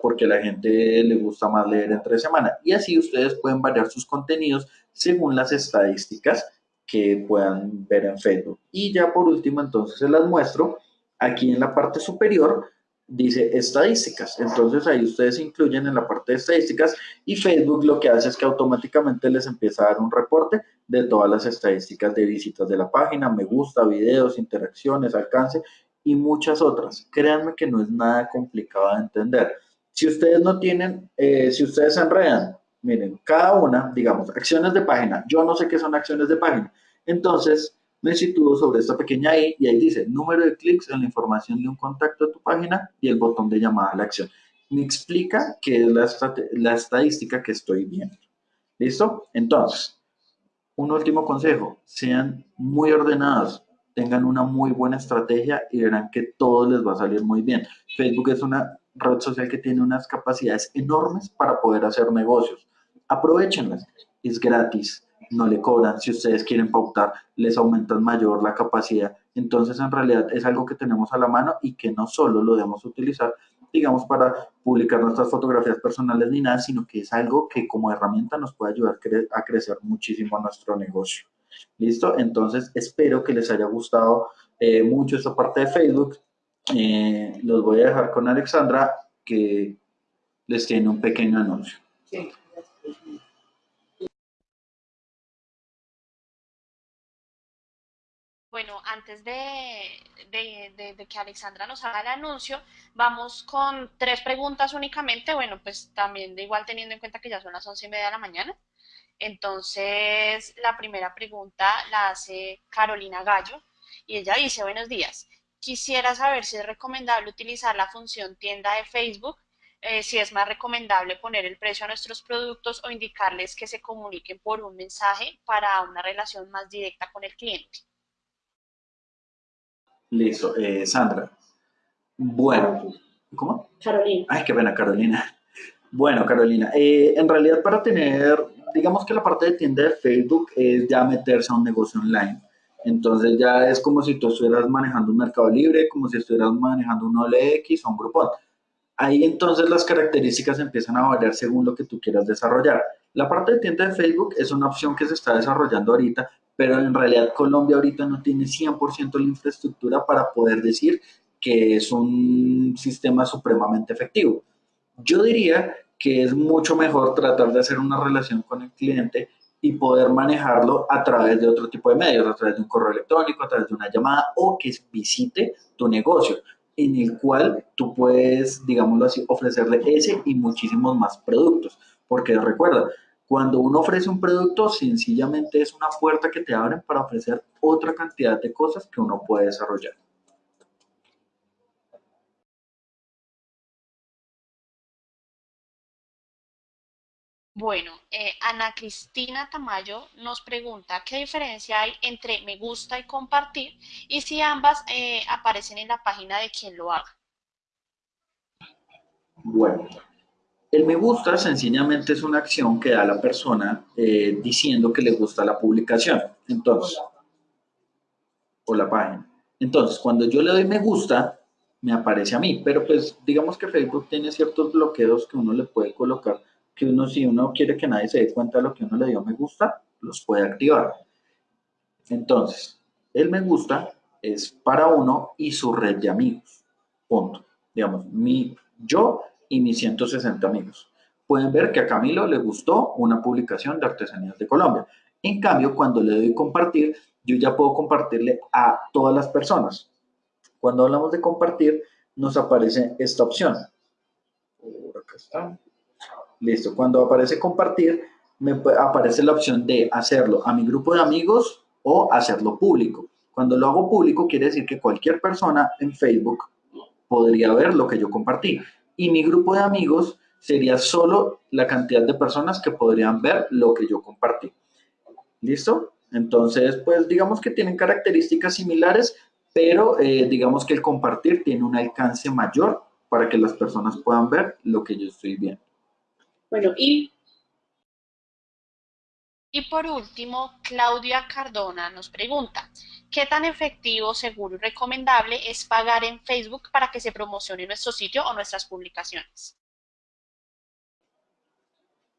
porque la gente le gusta más leer entre semana. Y así ustedes pueden variar sus contenidos según las estadísticas que puedan ver en Facebook. Y ya por último, entonces se las muestro. Aquí en la parte superior dice estadísticas. Entonces ahí ustedes incluyen en la parte de estadísticas y Facebook lo que hace es que automáticamente les empieza a dar un reporte de todas las estadísticas de visitas de la página, me gusta, videos, interacciones, alcance y muchas otras. Créanme que no es nada complicado de entender. Si ustedes no tienen, eh, si ustedes se enredan, miren, cada una, digamos, acciones de página, yo no sé qué son acciones de página. Entonces, me sitúo sobre esta pequeña I y ahí dice número de clics en la información de un contacto de tu página y el botón de llamada a la acción. Me explica qué es la, la estadística que estoy viendo. ¿Listo? Entonces, un último consejo, sean muy ordenados, tengan una muy buena estrategia y verán que todo les va a salir muy bien. Facebook es una red social que tiene unas capacidades enormes para poder hacer negocios. Aprovechenlas, es gratis, no le cobran. Si ustedes quieren pautar, les aumentan mayor la capacidad. Entonces, en realidad es algo que tenemos a la mano y que no solo lo debemos utilizar, digamos, para publicar nuestras fotografías personales ni nada, sino que es algo que como herramienta nos puede ayudar a crecer muchísimo nuestro negocio. ¿Listo? Entonces, espero que les haya gustado eh, mucho esta parte de Facebook. Eh, los voy a dejar con Alexandra, que les tiene un pequeño anuncio. Bueno, antes de- de que Alexandra nos haga el anuncio, vamos con tres preguntas únicamente. Bueno, pues también de igual teniendo en cuenta que ya son las once y media de la mañana. Entonces, la primera pregunta la hace Carolina Gallo y ella dice, buenos días. Quisiera saber si es recomendable utilizar la función tienda de Facebook, eh, si es más recomendable poner el precio a nuestros productos o indicarles que se comuniquen por un mensaje para una relación más directa con el cliente. Listo, eh, Sandra. Bueno, ¿cómo? Carolina. Ay, qué pena, Carolina. Bueno, Carolina, eh, en realidad para tener, digamos que la parte de tienda de Facebook es ya meterse a un negocio online. Entonces ya es como si tú estuvieras manejando un Mercado Libre, como si estuvieras manejando un OLX o un Groupon. Ahí entonces las características empiezan a variar según lo que tú quieras desarrollar. La parte de tienda de Facebook es una opción que se está desarrollando ahorita, pero en realidad Colombia ahorita no tiene 100% la infraestructura para poder decir que es un sistema supremamente efectivo. Yo diría que es mucho mejor tratar de hacer una relación con el cliente y poder manejarlo a través de otro tipo de medios, a través de un correo electrónico, a través de una llamada o que visite tu negocio, en el cual tú puedes, digámoslo así, ofrecerle ese y muchísimos más productos. Porque recuerda, cuando uno ofrece un producto, sencillamente es una puerta que te abren para ofrecer otra cantidad de cosas que uno puede desarrollar. Bueno, eh, Ana Cristina Tamayo nos pregunta qué diferencia hay entre me gusta y compartir y si ambas eh, aparecen en la página de quien lo haga. Bueno, el me gusta sencillamente es una acción que da la persona eh, diciendo que le gusta la publicación. Entonces, o la página. Entonces, cuando yo le doy me gusta, me aparece a mí, pero pues digamos que Facebook tiene ciertos bloqueos que uno le puede colocar, que uno si uno quiere que nadie se dé cuenta de lo que uno le dio me gusta, los puede activar. Entonces, el me gusta es para uno y su red de amigos. Punto. Digamos, mi, yo y mis 160 amigos. Pueden ver que a Camilo le gustó una publicación de Artesanías de Colombia. En cambio, cuando le doy compartir, yo ya puedo compartirle a todas las personas. Cuando hablamos de compartir, nos aparece esta opción. Por acá está. Listo. Cuando aparece compartir, me aparece la opción de hacerlo a mi grupo de amigos o hacerlo público. Cuando lo hago público, quiere decir que cualquier persona en Facebook podría ver lo que yo compartí. Y mi grupo de amigos sería solo la cantidad de personas que podrían ver lo que yo compartí. ¿Listo? Entonces, pues digamos que tienen características similares, pero eh, digamos que el compartir tiene un alcance mayor para que las personas puedan ver lo que yo estoy viendo. Bueno, y Y por último, Claudia Cardona nos pregunta, ¿qué tan efectivo, seguro y recomendable es pagar en Facebook para que se promocione nuestro sitio o nuestras publicaciones?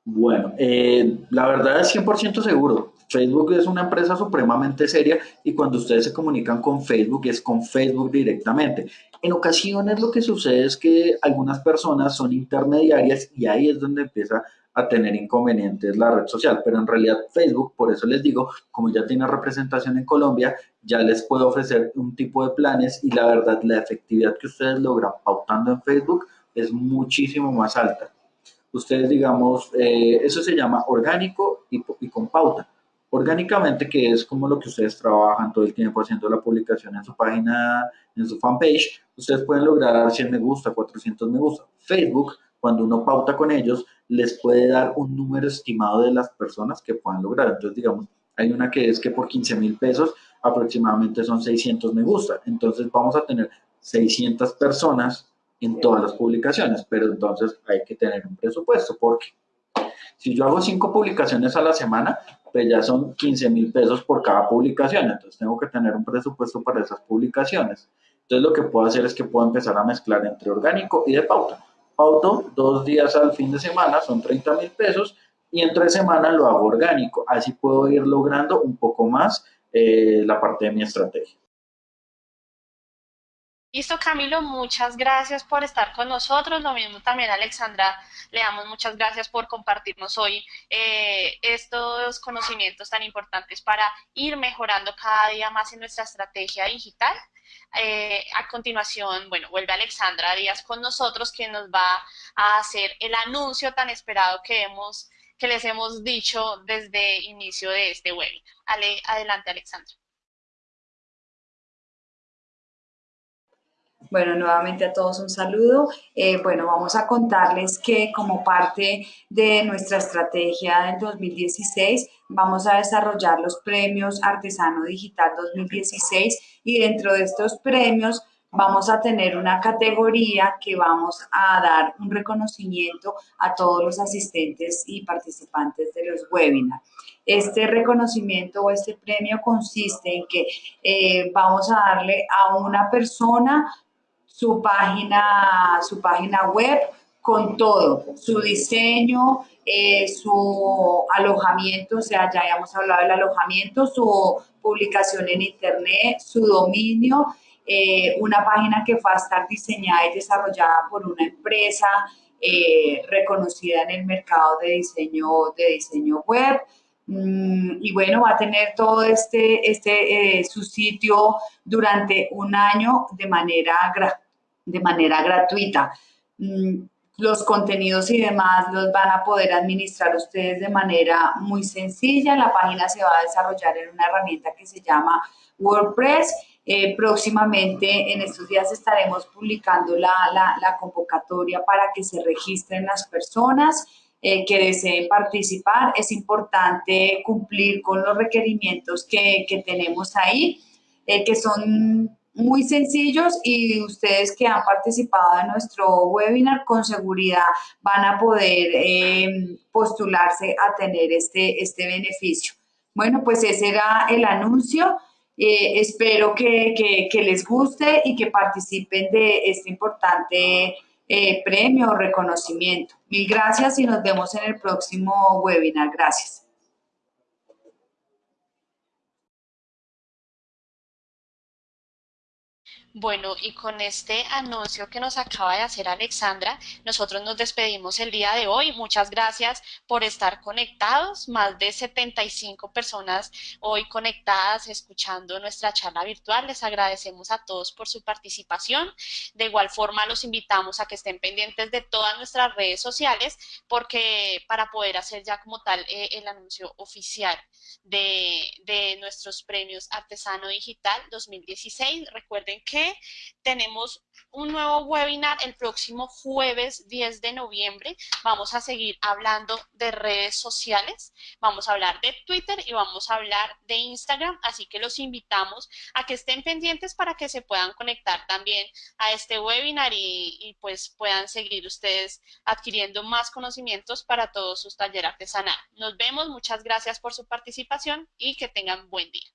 Bueno, eh, la verdad es 100% seguro. Facebook es una empresa supremamente seria y cuando ustedes se comunican con Facebook es con Facebook directamente. En ocasiones lo que sucede es que algunas personas son intermediarias y ahí es donde empieza a tener inconvenientes la red social, pero en realidad Facebook, por eso les digo, como ya tiene representación en Colombia, ya les puedo ofrecer un tipo de planes y la verdad la efectividad que ustedes logran pautando en Facebook es muchísimo más alta ustedes digamos, eh, eso se llama orgánico y, y, con pauta. Orgánicamente, que es como lo que ustedes trabajan todo el tiempo haciendo la publicación en su página, en su fanpage, ustedes pueden lograr 100 me gusta, 400 me gusta. Facebook, cuando uno pauta con ellos, les puede dar un número estimado de las personas que puedan lograr. Entonces, digamos, hay una que es que por 15 mil pesos aproximadamente son 600 me gusta. Entonces, vamos a tener 600 personas en todas las publicaciones, pero entonces hay que tener un presupuesto porque si yo hago cinco publicaciones a la semana, pues ya son 15 mil pesos por cada publicación, entonces tengo que tener un presupuesto para esas publicaciones. Entonces lo que puedo hacer es que puedo empezar a mezclar entre orgánico y de pauta. Pauto dos días al fin de semana, son 30 mil pesos, y en tres semanas lo hago orgánico. Así puedo ir logrando un poco más eh, la parte de mi estrategia. Listo, Camilo, muchas gracias por estar con nosotros. Lo mismo también, Alexandra, le damos muchas gracias por compartirnos hoy eh, estos conocimientos tan importantes para ir mejorando cada día más en nuestra estrategia digital. Eh, a continuación, bueno, vuelve Alexandra Díaz con nosotros, quien nos va a hacer el anuncio tan esperado que hemos que les hemos dicho desde inicio de este webinar. adelante, Alexandra. Bueno, nuevamente a todos un saludo. Eh, bueno, vamos a contarles que como parte de nuestra estrategia del 2016, vamos a desarrollar los premios Artesano Digital 2016 y dentro de estos premios vamos a tener una categoría que vamos a dar un reconocimiento a todos los asistentes y participantes de los webinars. Este reconocimiento o este premio consiste en que eh, vamos a darle a una persona su página, su página web con todo, su diseño, eh, su alojamiento, o sea, ya habíamos hablado del alojamiento, su publicación en internet, su dominio, eh, una página que va a estar diseñada y desarrollada por una empresa eh, reconocida en el mercado de diseño, de diseño web, mm, y bueno, va a tener todo este, este su sitio durante un año de manera gratuita de manera gratuita. Mm, los contenidos y demás los van a poder administrar ustedes de manera muy sencilla. La página se va a desarrollar en una herramienta que se llama WordPress. Eh, próximamente, en estos días, estaremos publicando la, convocatoria para que se registren las personas eh, que deseen participar. Es importante cumplir con los requerimientos que, tenemos ahí, eh, que son muy sencillos y ustedes que han participado en nuestro webinar con seguridad van a poder em, postularse a tener este, este beneficio. Bueno, pues ese era el anuncio. Eh, espero que, les guste y que participen de este importante eh, premio o reconocimiento. Mil gracias y nos vemos en el próximo webinar. Gracias. Bueno, y con este anuncio que nos acaba de hacer Alexandra, nosotros nos despedimos el día de hoy. Muchas gracias por estar conectados. Más de 75 personas hoy conectadas escuchando nuestra charla virtual. Les agradecemos a todos por su participación. De igual forma, los invitamos a que estén pendientes de todas nuestras redes sociales porque para poder hacer ya como tal eh, el anuncio oficial de, de nuestros premios Artesano Digital 2016. Recuerden tenemos un nuevo webinar el próximo jueves 10 de noviembre. Vamos a seguir hablando de redes sociales, vamos a hablar de Twitter y vamos a hablar de Instagram, así que los invitamos a que estén pendientes para que se puedan conectar también a este webinar y, y pues puedan seguir ustedes adquiriendo más conocimientos para todos sus talleres artesanales. Nos vemos, muchas gracias por su participación y que tengan buen día.